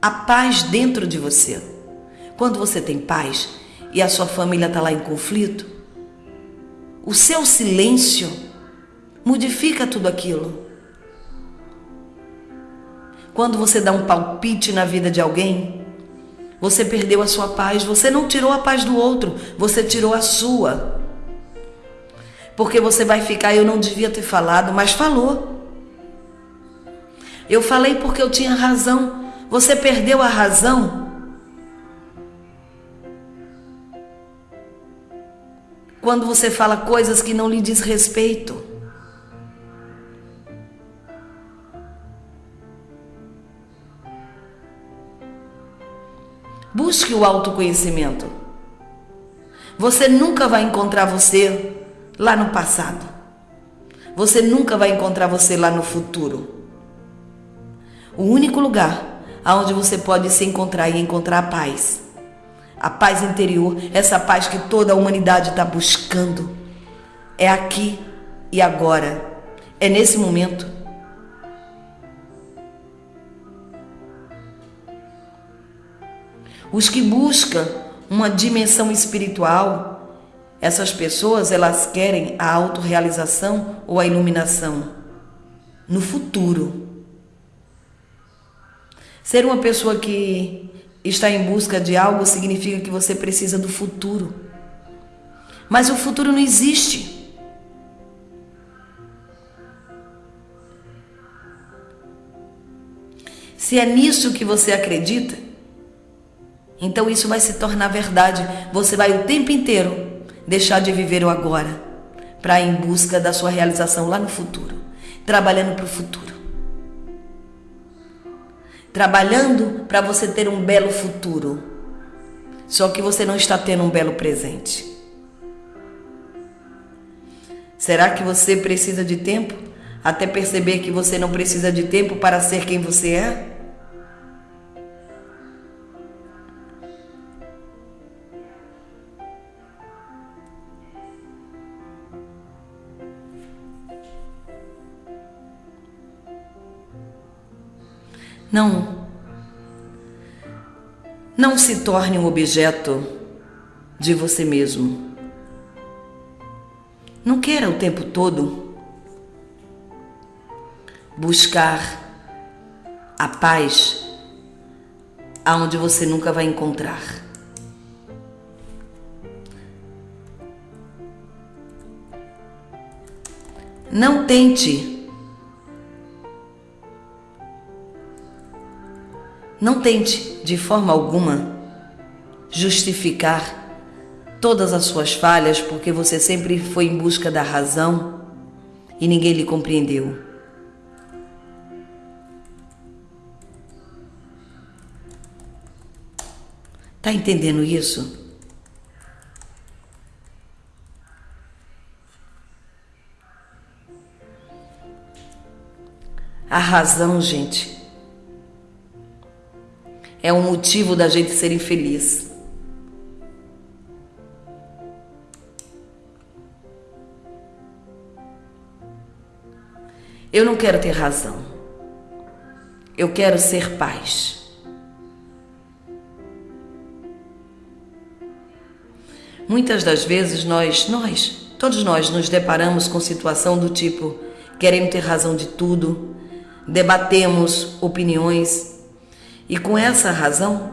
a paz dentro de você. Quando você tem paz e a sua família está lá em conflito, o seu silêncio modifica tudo aquilo. Quando você dá um palpite na vida de alguém, você perdeu a sua paz, você não tirou a paz do outro, você tirou a sua. Porque você vai ficar, eu não devia ter falado, mas falou. Eu falei porque eu tinha razão. Você perdeu a razão. Quando você fala coisas que não lhe diz respeito. Busque o autoconhecimento. Você nunca vai encontrar você lá no passado. Você nunca vai encontrar você lá no futuro. O único lugar aonde você pode se encontrar e encontrar a paz. A paz interior, essa paz que toda a humanidade está buscando. É aqui e agora. É nesse momento. Os que buscam uma dimensão espiritual, essas pessoas elas querem a autorrealização ou a iluminação no futuro. Ser uma pessoa que está em busca de algo significa que você precisa do futuro. Mas o futuro não existe. Se é nisso que você acredita, então isso vai se tornar verdade. Você vai o tempo inteiro deixar de viver o agora para ir em busca da sua realização lá no futuro, trabalhando para o futuro trabalhando para você ter um belo futuro. Só que você não está tendo um belo presente. Será que você precisa de tempo até perceber que você não precisa de tempo para ser quem você é? Não. Não se torne um objeto de você mesmo. Não queira o tempo todo buscar a paz aonde você nunca vai encontrar. Não tente Não tente, de forma alguma, justificar todas as suas falhas porque você sempre foi em busca da razão e ninguém lhe compreendeu. Tá entendendo isso? A razão, gente, é um motivo da gente ser infeliz. Eu não quero ter razão. Eu quero ser paz. Muitas das vezes nós, nós, todos nós nos deparamos com situação do tipo: queremos ter razão de tudo, debatemos opiniões, e com essa razão,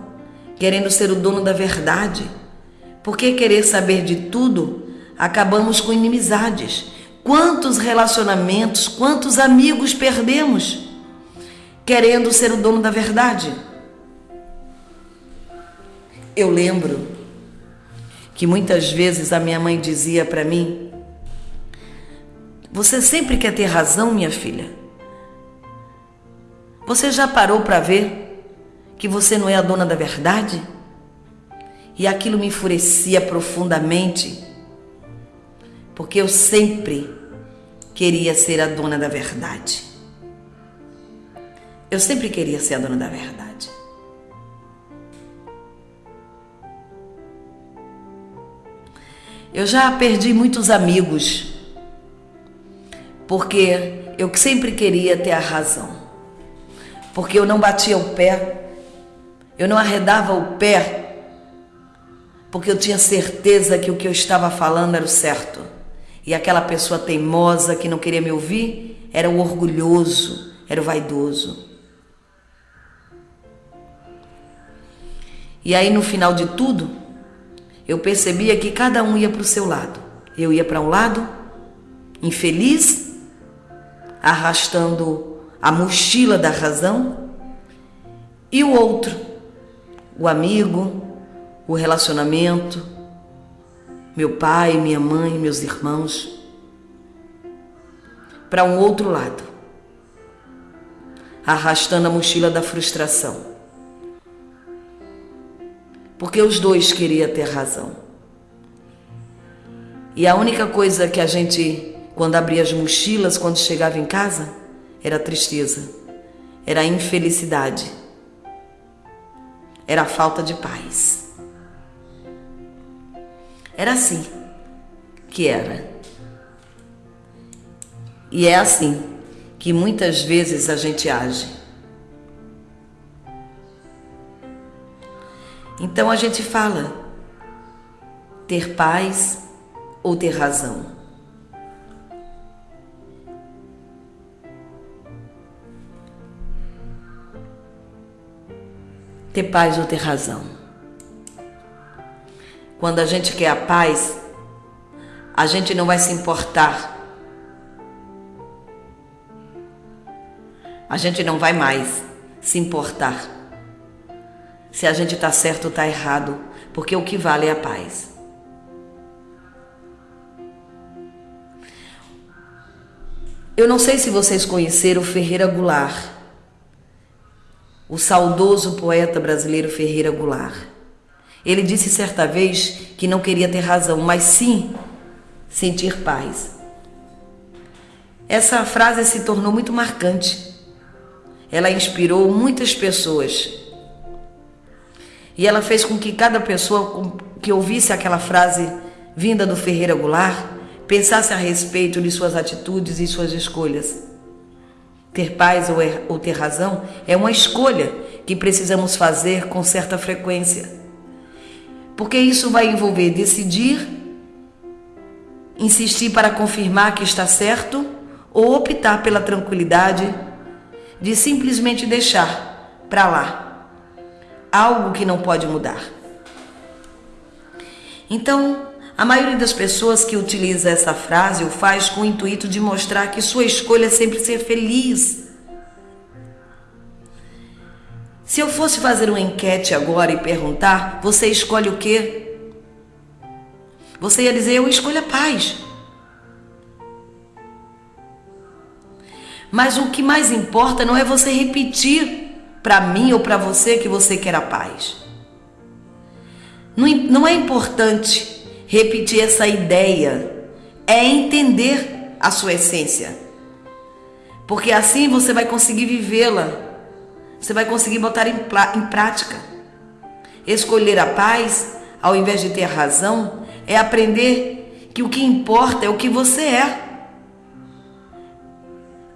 querendo ser o dono da verdade, porque querer saber de tudo, acabamos com inimizades. Quantos relacionamentos, quantos amigos perdemos querendo ser o dono da verdade? Eu lembro que muitas vezes a minha mãe dizia para mim: Você sempre quer ter razão, minha filha. Você já parou para ver que você não é a dona da verdade? E aquilo me enfurecia profundamente, porque eu sempre queria ser a dona da verdade. Eu sempre queria ser a dona da verdade. Eu já perdi muitos amigos, porque eu sempre queria ter a razão. Porque eu não batia o pé, eu não arredava o pé, porque eu tinha certeza que o que eu estava falando era o certo. E aquela pessoa teimosa que não queria me ouvir era o orgulhoso, era o vaidoso. E aí no final de tudo, eu percebia que cada um ia para o seu lado. Eu ia para um lado, infeliz, arrastando a mochila da razão, e o outro, o amigo, o relacionamento, meu pai, minha mãe, meus irmãos, para um outro lado, arrastando a mochila da frustração porque os dois queriam ter razão. E a única coisa que a gente, quando abria as mochilas, quando chegava em casa, era tristeza, era infelicidade, era a falta de paz. Era assim que era. E é assim que muitas vezes a gente age. Então a gente fala ter paz ou ter razão. Ter paz ou ter razão. Quando a gente quer a paz, a gente não vai se importar. A gente não vai mais se importar se a gente está certo ou está errado, porque o que vale é a paz. Eu não sei se vocês conheceram Ferreira Goulart, o saudoso poeta brasileiro Ferreira Goulart. Ele disse certa vez que não queria ter razão, mas sim sentir paz. Essa frase se tornou muito marcante. Ela inspirou muitas pessoas e ela fez com que cada pessoa que ouvisse aquela frase vinda do Ferreira Goulart pensasse a respeito de suas atitudes e suas escolhas. Ter paz ou, er ou ter razão é uma escolha que precisamos fazer com certa frequência. Porque isso vai envolver decidir, insistir para confirmar que está certo ou optar pela tranquilidade de simplesmente deixar para lá algo que não pode mudar. Então, a maioria das pessoas que utiliza essa frase o faz com o intuito de mostrar que sua escolha é sempre ser feliz. Se eu fosse fazer uma enquete agora e perguntar, você escolhe o quê? Você ia dizer, eu escolho a paz. Mas o que mais importa não é você repetir para mim ou para você que você quer a paz. Não, não é importante repetir essa ideia, é entender a sua essência. Porque assim você vai conseguir vivê-la, você vai conseguir botar em, em prática. Escolher a paz, ao invés de ter razão, é aprender que o que importa é o que você é,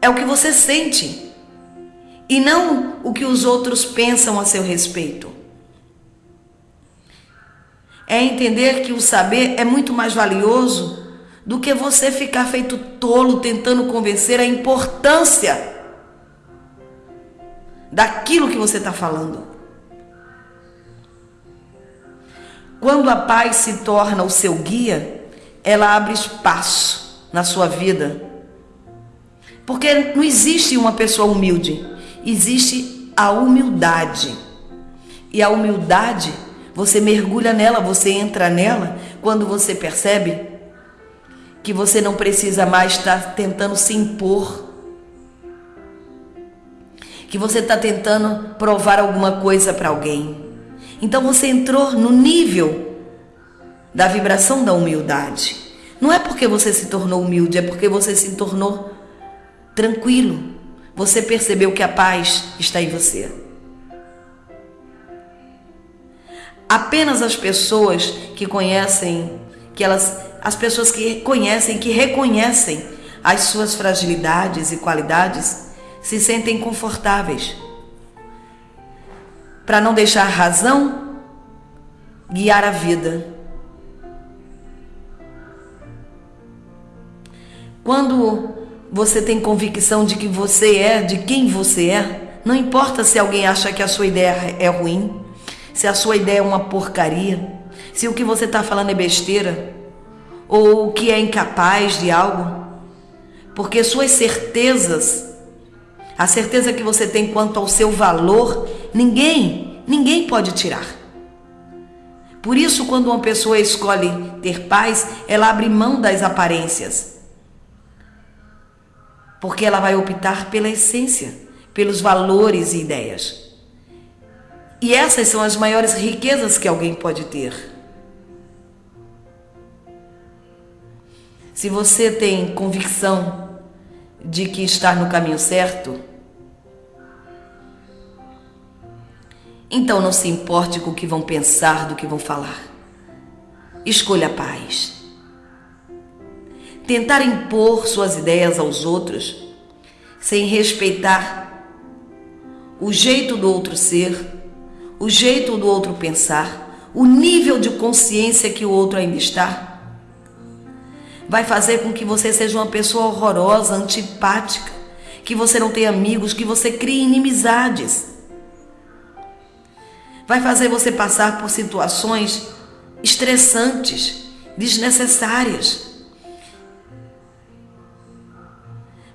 é o que você sente e não o que os outros pensam a seu respeito. É entender que o saber é muito mais valioso do que você ficar feito tolo tentando convencer a importância daquilo que você está falando. Quando a paz se torna o seu guia, ela abre espaço na sua vida. Porque não existe uma pessoa humilde, existe a humildade. E a humildade, você mergulha nela, você entra nela quando você percebe que você não precisa mais estar tentando se impor, que você está tentando provar alguma coisa para alguém. Então você entrou no nível da vibração da humildade. Não é porque você se tornou humilde, é porque você se tornou tranquilo. Você percebeu que a paz está em você. Apenas as pessoas que conhecem, que elas, as pessoas que conhecem, que reconhecem as suas fragilidades e qualidades, se sentem confortáveis para não deixar a razão guiar a vida. Quando você tem convicção de que você é, de quem você é, não importa se alguém acha que a sua ideia é ruim, se a sua ideia é uma porcaria, se o que você está falando é besteira, ou que é incapaz de algo, porque suas certezas, a certeza que você tem quanto ao seu valor, ninguém, ninguém pode tirar. Por isso, quando uma pessoa escolhe ter paz, ela abre mão das aparências porque ela vai optar pela essência, pelos valores e ideias. E essas são as maiores riquezas que alguém pode ter. Se você tem convicção de que está no caminho certo, então não se importe com o que vão pensar, do que vão falar. Escolha a paz tentar impor suas ideias aos outros, sem respeitar o jeito do outro ser, o jeito do outro pensar, o nível de consciência que o outro ainda está, vai fazer com que você seja uma pessoa horrorosa, antipática, que você não tenha amigos, que você crie inimizades. Vai fazer você passar por situações estressantes, desnecessárias.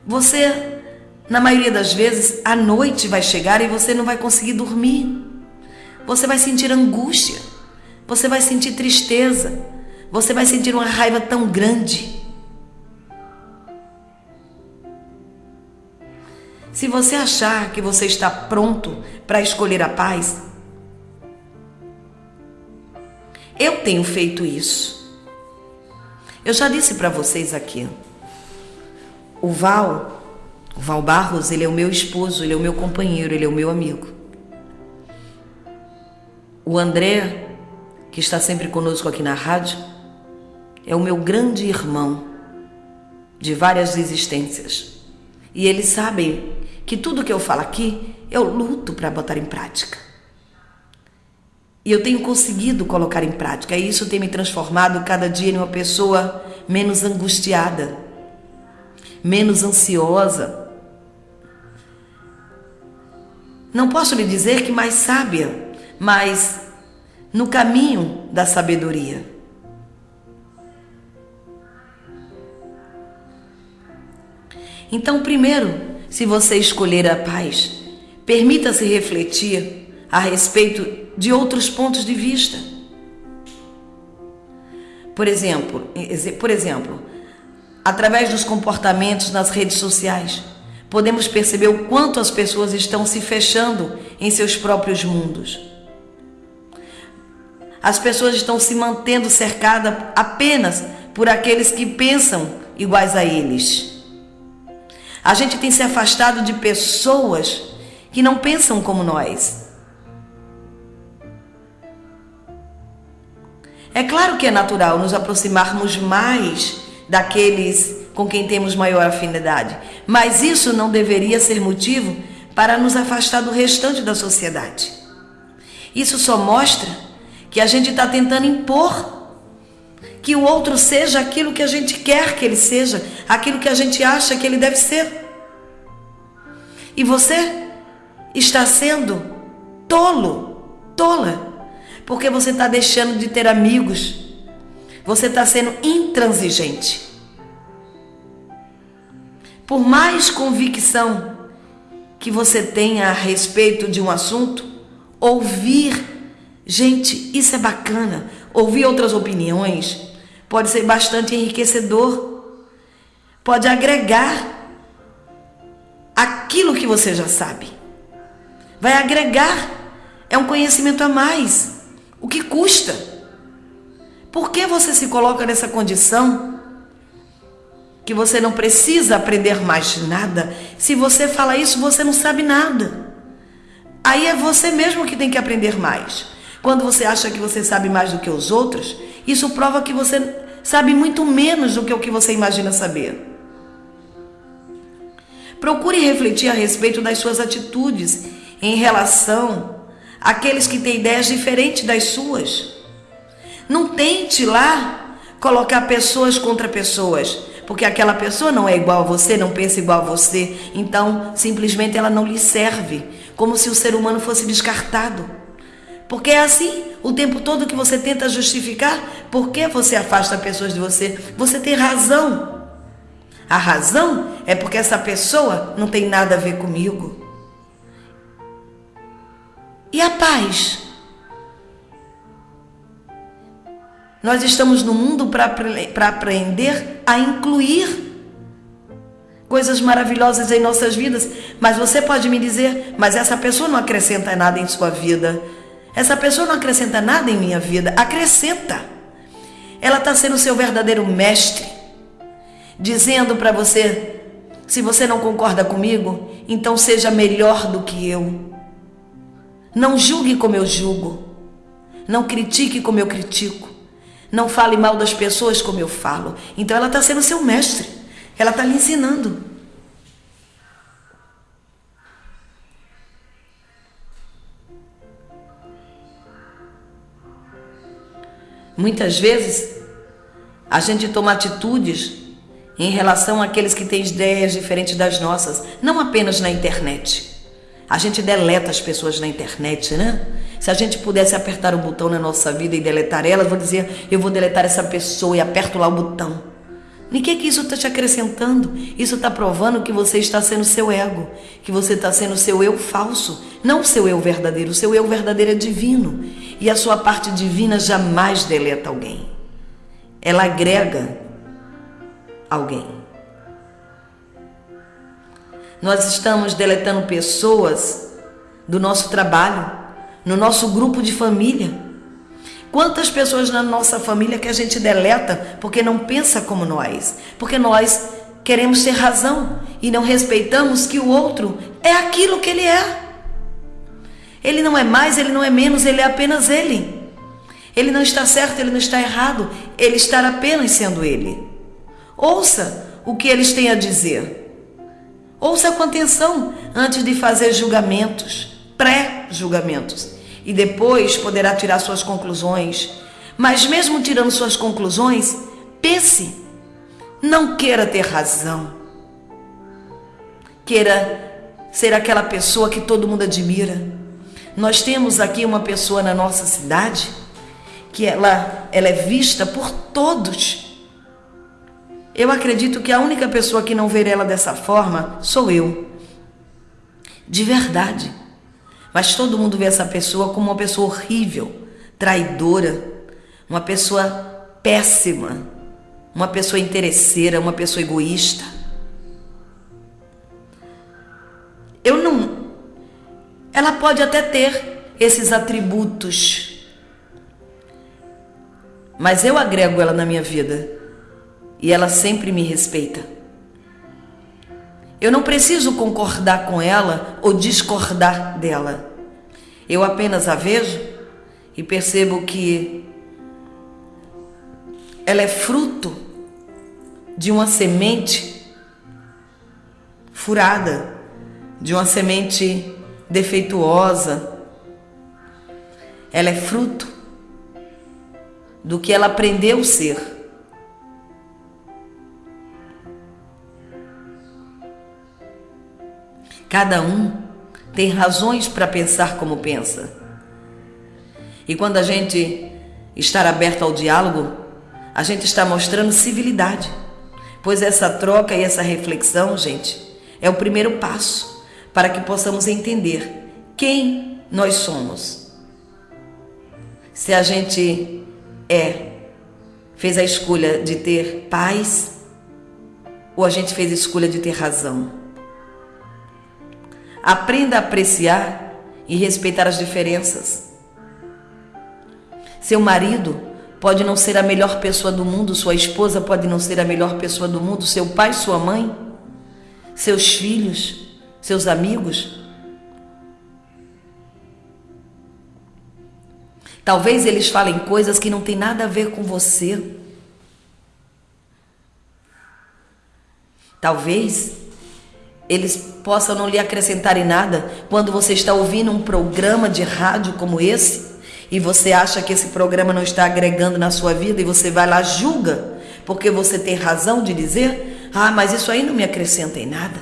Você, na maioria das vezes, a noite vai chegar e você não vai conseguir dormir. Você vai sentir angústia. Você vai sentir tristeza. Você vai sentir uma raiva tão grande. Se você achar que você está pronto para escolher a paz, eu tenho feito isso. Eu já disse para vocês aqui. O Val, o Val Barros, ele é o meu esposo, ele é o meu companheiro, ele é o meu amigo. O André, que está sempre conosco aqui na rádio, é o meu grande irmão de várias existências. E eles sabem que tudo que eu falo aqui eu luto para botar em prática. E eu tenho conseguido colocar em prática, e isso tem me transformado cada dia em uma pessoa menos angustiada, menos ansiosa. Não posso lhe dizer que mais sábia, mas no caminho da sabedoria. Então, primeiro, se você escolher a paz, permita-se refletir a respeito de outros pontos de vista. Por exemplo, por exemplo, através dos comportamentos nas redes sociais, podemos perceber o quanto as pessoas estão se fechando em seus próprios mundos. As pessoas estão se mantendo cercadas apenas por aqueles que pensam iguais a eles. A gente tem se afastado de pessoas que não pensam como nós. É claro que é natural nos aproximarmos mais daqueles com quem temos maior afinidade. Mas isso não deveria ser motivo para nos afastar do restante da sociedade. Isso só mostra que a gente está tentando impor que o outro seja aquilo que a gente quer que ele seja, aquilo que a gente acha que ele deve ser. E você está sendo tolo, tola, porque você está deixando de ter amigos, você está sendo intransigente. Por mais convicção que você tenha a respeito de um assunto, ouvir, gente, isso é bacana. Ouvir outras opiniões pode ser bastante enriquecedor, pode agregar aquilo que você já sabe. Vai agregar, é um conhecimento a mais. O que custa? Por que você se coloca nessa condição que você não precisa aprender mais nada? Se você fala isso, você não sabe nada. Aí é você mesmo que tem que aprender mais. Quando você acha que você sabe mais do que os outros, isso prova que você sabe muito menos do que o que você imagina saber. Procure refletir a respeito das suas atitudes em relação àqueles que têm ideias diferentes das suas. Não tente lá colocar pessoas contra pessoas, porque aquela pessoa não é igual a você, não pensa igual a você, então simplesmente ela não lhe serve, como se o ser humano fosse descartado. Porque é assim, o tempo todo que você tenta justificar por que você afasta pessoas de você. Você tem razão. A razão é porque essa pessoa não tem nada a ver comigo. E a paz? Nós estamos no mundo para aprender a incluir coisas maravilhosas em nossas vidas, mas você pode me dizer, mas essa pessoa não acrescenta nada em sua vida. Essa pessoa não acrescenta nada em minha vida. Acrescenta. Ela está sendo seu verdadeiro mestre, dizendo para você: se você não concorda comigo, então seja melhor do que eu. Não julgue como eu julgo. Não critique como eu critico. Não fale mal das pessoas como eu falo. Então ela está sendo seu mestre. Ela está lhe ensinando. Muitas vezes a gente toma atitudes em relação àqueles que têm ideias diferentes das nossas, não apenas na internet. A gente deleta as pessoas na internet, né? Se a gente pudesse apertar o botão na nossa vida e deletar elas, vou dizer, eu vou deletar essa pessoa e aperto lá o botão. E o que, que isso está te acrescentando? Isso está provando que você está sendo seu ego, que você está sendo seu eu falso, não seu eu verdadeiro. O seu eu verdadeiro é divino. E a sua parte divina jamais deleta alguém. Ela agrega alguém. Nós estamos deletando pessoas do nosso trabalho, no nosso grupo de família. Quantas pessoas na nossa família que a gente deleta porque não pensa como nós, porque nós queremos ter razão e não respeitamos que o outro é aquilo que ele é. Ele não é mais, ele não é menos, ele é apenas ele. Ele não está certo, ele não está errado, ele está apenas sendo ele. Ouça o que eles têm a dizer. Ouça com atenção antes de fazer julgamentos, pré-julgamentos, e depois poderá tirar suas conclusões. Mas mesmo tirando suas conclusões, pense, não queira ter razão. Queira ser aquela pessoa que todo mundo admira nós temos aqui uma pessoa na nossa cidade que ela, ela é vista por todos. Eu acredito que a única pessoa que não vê ela dessa forma sou eu. De verdade. Mas todo mundo vê essa pessoa como uma pessoa horrível, traidora, uma pessoa péssima, uma pessoa interesseira, uma pessoa egoísta. Eu não ela pode até ter esses atributos, mas eu agrego ela na minha vida e ela sempre me respeita. Eu não preciso concordar com ela ou discordar dela. Eu apenas a vejo e percebo que ela é fruto de uma semente furada, de uma semente defeituosa. Ela é fruto do que ela aprendeu ser. Cada um tem razões para pensar como pensa. E quando a gente estar aberto ao diálogo, a gente está mostrando civilidade. Pois essa troca e essa reflexão, gente, é o primeiro passo para que possamos entender quem nós somos. Se a gente é, fez a escolha de ter paz, ou a gente fez a escolha de ter razão. Aprenda a apreciar e respeitar as diferenças. Seu marido pode não ser a melhor pessoa do mundo, sua esposa pode não ser a melhor pessoa do mundo, seu pai, sua mãe, seus filhos, seus amigos. Talvez eles falem coisas que não tem nada a ver com você. Talvez eles possam não lhe acrescentar em nada quando você está ouvindo um programa de rádio como esse e você acha que esse programa não está agregando na sua vida e você vai lá julga, porque você tem razão de dizer: "Ah, mas isso aí não me acrescenta em nada.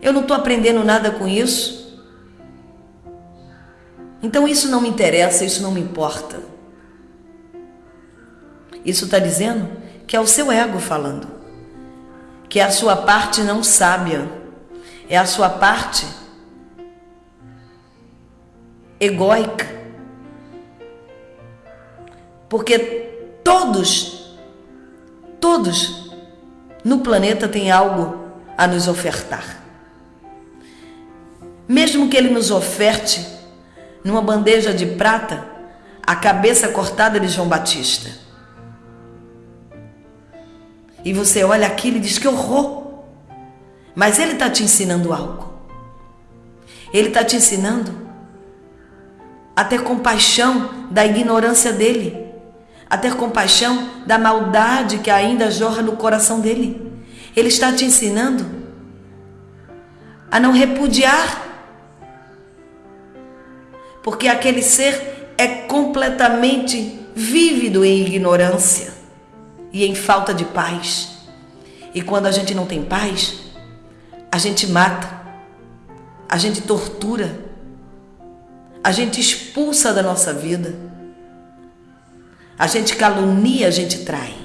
Eu não estou aprendendo nada com isso." Então isso não me interessa, isso não me importa. Isso está dizendo que é o seu ego falando, que é a sua parte não sábia, é a sua parte egóica. Porque todos, todos no planeta têm algo a nos ofertar. Mesmo que ele nos oferte numa bandeja de prata a cabeça cortada de João Batista. E você olha aquilo e diz que horror. Mas ele está te ensinando algo. Ele está te ensinando a ter compaixão da ignorância dele, a ter compaixão da maldade que ainda jorra no coração dele. Ele está te ensinando a não repudiar porque aquele ser é completamente vívido em ignorância e em falta de paz. E quando a gente não tem paz, a gente mata, a gente tortura, a gente expulsa da nossa vida, a gente calunia, a gente trai.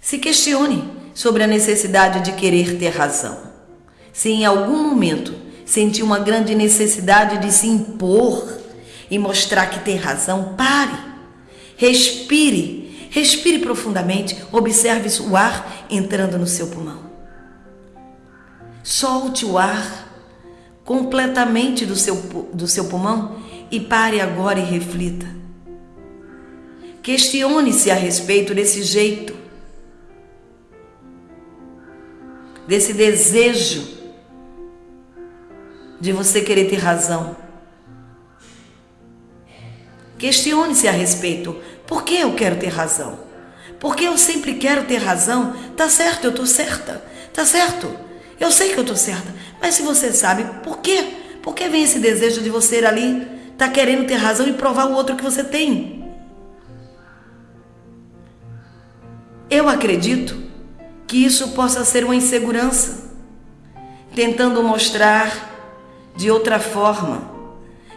Se questione sobre a necessidade de querer ter razão. Se em algum momento sentir uma grande necessidade de se impor e mostrar que tem razão, pare. Respire, respire profundamente, observe o ar entrando no seu pulmão. Solte o ar completamente do seu, do seu pulmão e pare agora e reflita. Questione-se a respeito desse jeito, desse desejo de você querer ter razão. Questione-se a respeito. Por que eu quero ter razão? Porque eu sempre quero ter razão. Tá certo, eu tô certa. Tá certo. Eu sei que eu tô certa. Mas se você sabe, por quê? Por que vem esse desejo de você ali tá querendo ter razão e provar o outro que você tem? Eu acredito que isso possa ser uma insegurança, tentando mostrar de outra forma.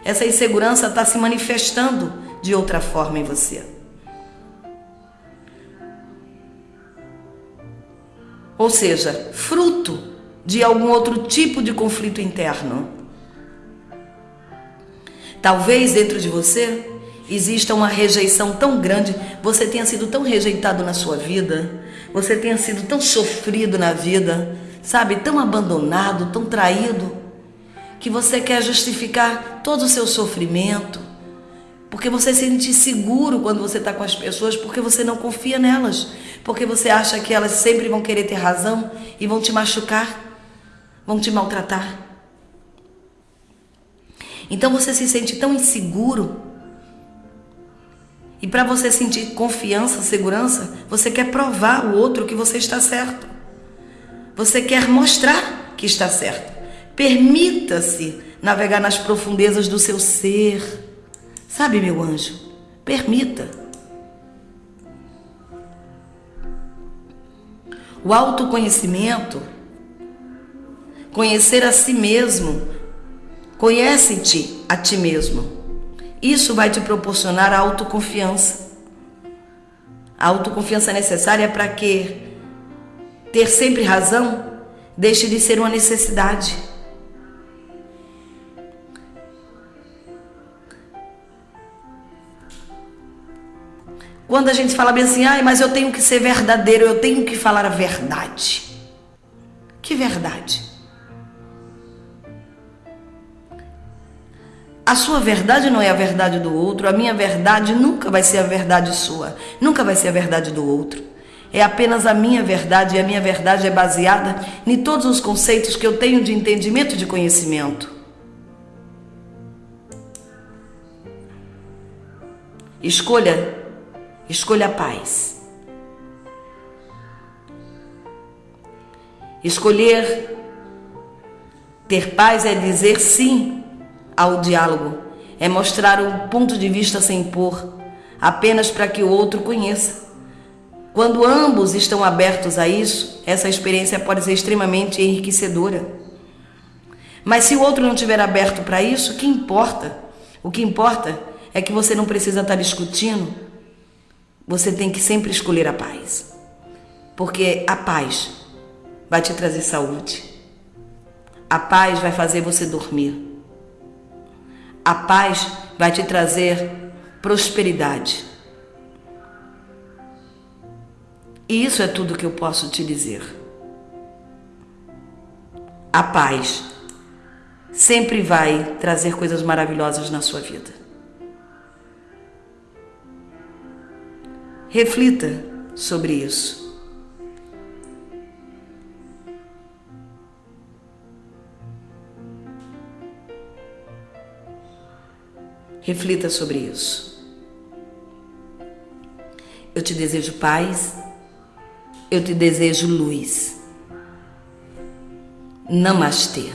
Essa insegurança está se manifestando de outra forma em você. Ou seja, fruto de algum outro tipo de conflito interno. Talvez dentro de você exista uma rejeição tão grande, você tenha sido tão rejeitado na sua vida, você tenha sido tão sofrido na vida, sabe, tão abandonado, tão traído que você quer justificar todo o seu sofrimento, porque você se sente seguro quando você está com as pessoas, porque você não confia nelas, porque você acha que elas sempre vão querer ter razão e vão te machucar, vão te maltratar. Então você se sente tão inseguro. E para você sentir confiança, segurança, você quer provar o outro que você está certo. Você quer mostrar que está certo. Permita-se navegar nas profundezas do seu ser. Sabe, meu anjo? Permita. O autoconhecimento, conhecer a si mesmo, conhece-te a ti mesmo. Isso vai te proporcionar a autoconfiança. A autoconfiança necessária para que ter sempre razão deixe de ser uma necessidade. Quando a gente fala bem assim, ai, mas eu tenho que ser verdadeiro, eu tenho que falar a verdade. Que verdade? A sua verdade não é a verdade do outro, a minha verdade nunca vai ser a verdade sua, nunca vai ser a verdade do outro. É apenas a minha verdade e a minha verdade é baseada em todos os conceitos que eu tenho de entendimento e de conhecimento. Escolha, escolha a paz. Escolher ter paz é dizer sim ao diálogo, é mostrar um ponto de vista sem impor, apenas para que o outro conheça. Quando ambos estão abertos a isso, essa experiência pode ser extremamente enriquecedora. Mas se o outro não estiver aberto para isso, o que importa? O que importa é que você não precisa estar discutindo. Você tem que sempre escolher a paz. Porque a paz vai te trazer saúde. A paz vai fazer você dormir. A paz vai te trazer prosperidade. E isso é tudo que eu posso te dizer. A paz sempre vai trazer coisas maravilhosas na sua vida. Reflita sobre isso. Reflita sobre isso. Eu te desejo paz eu te desejo luz. Namastê.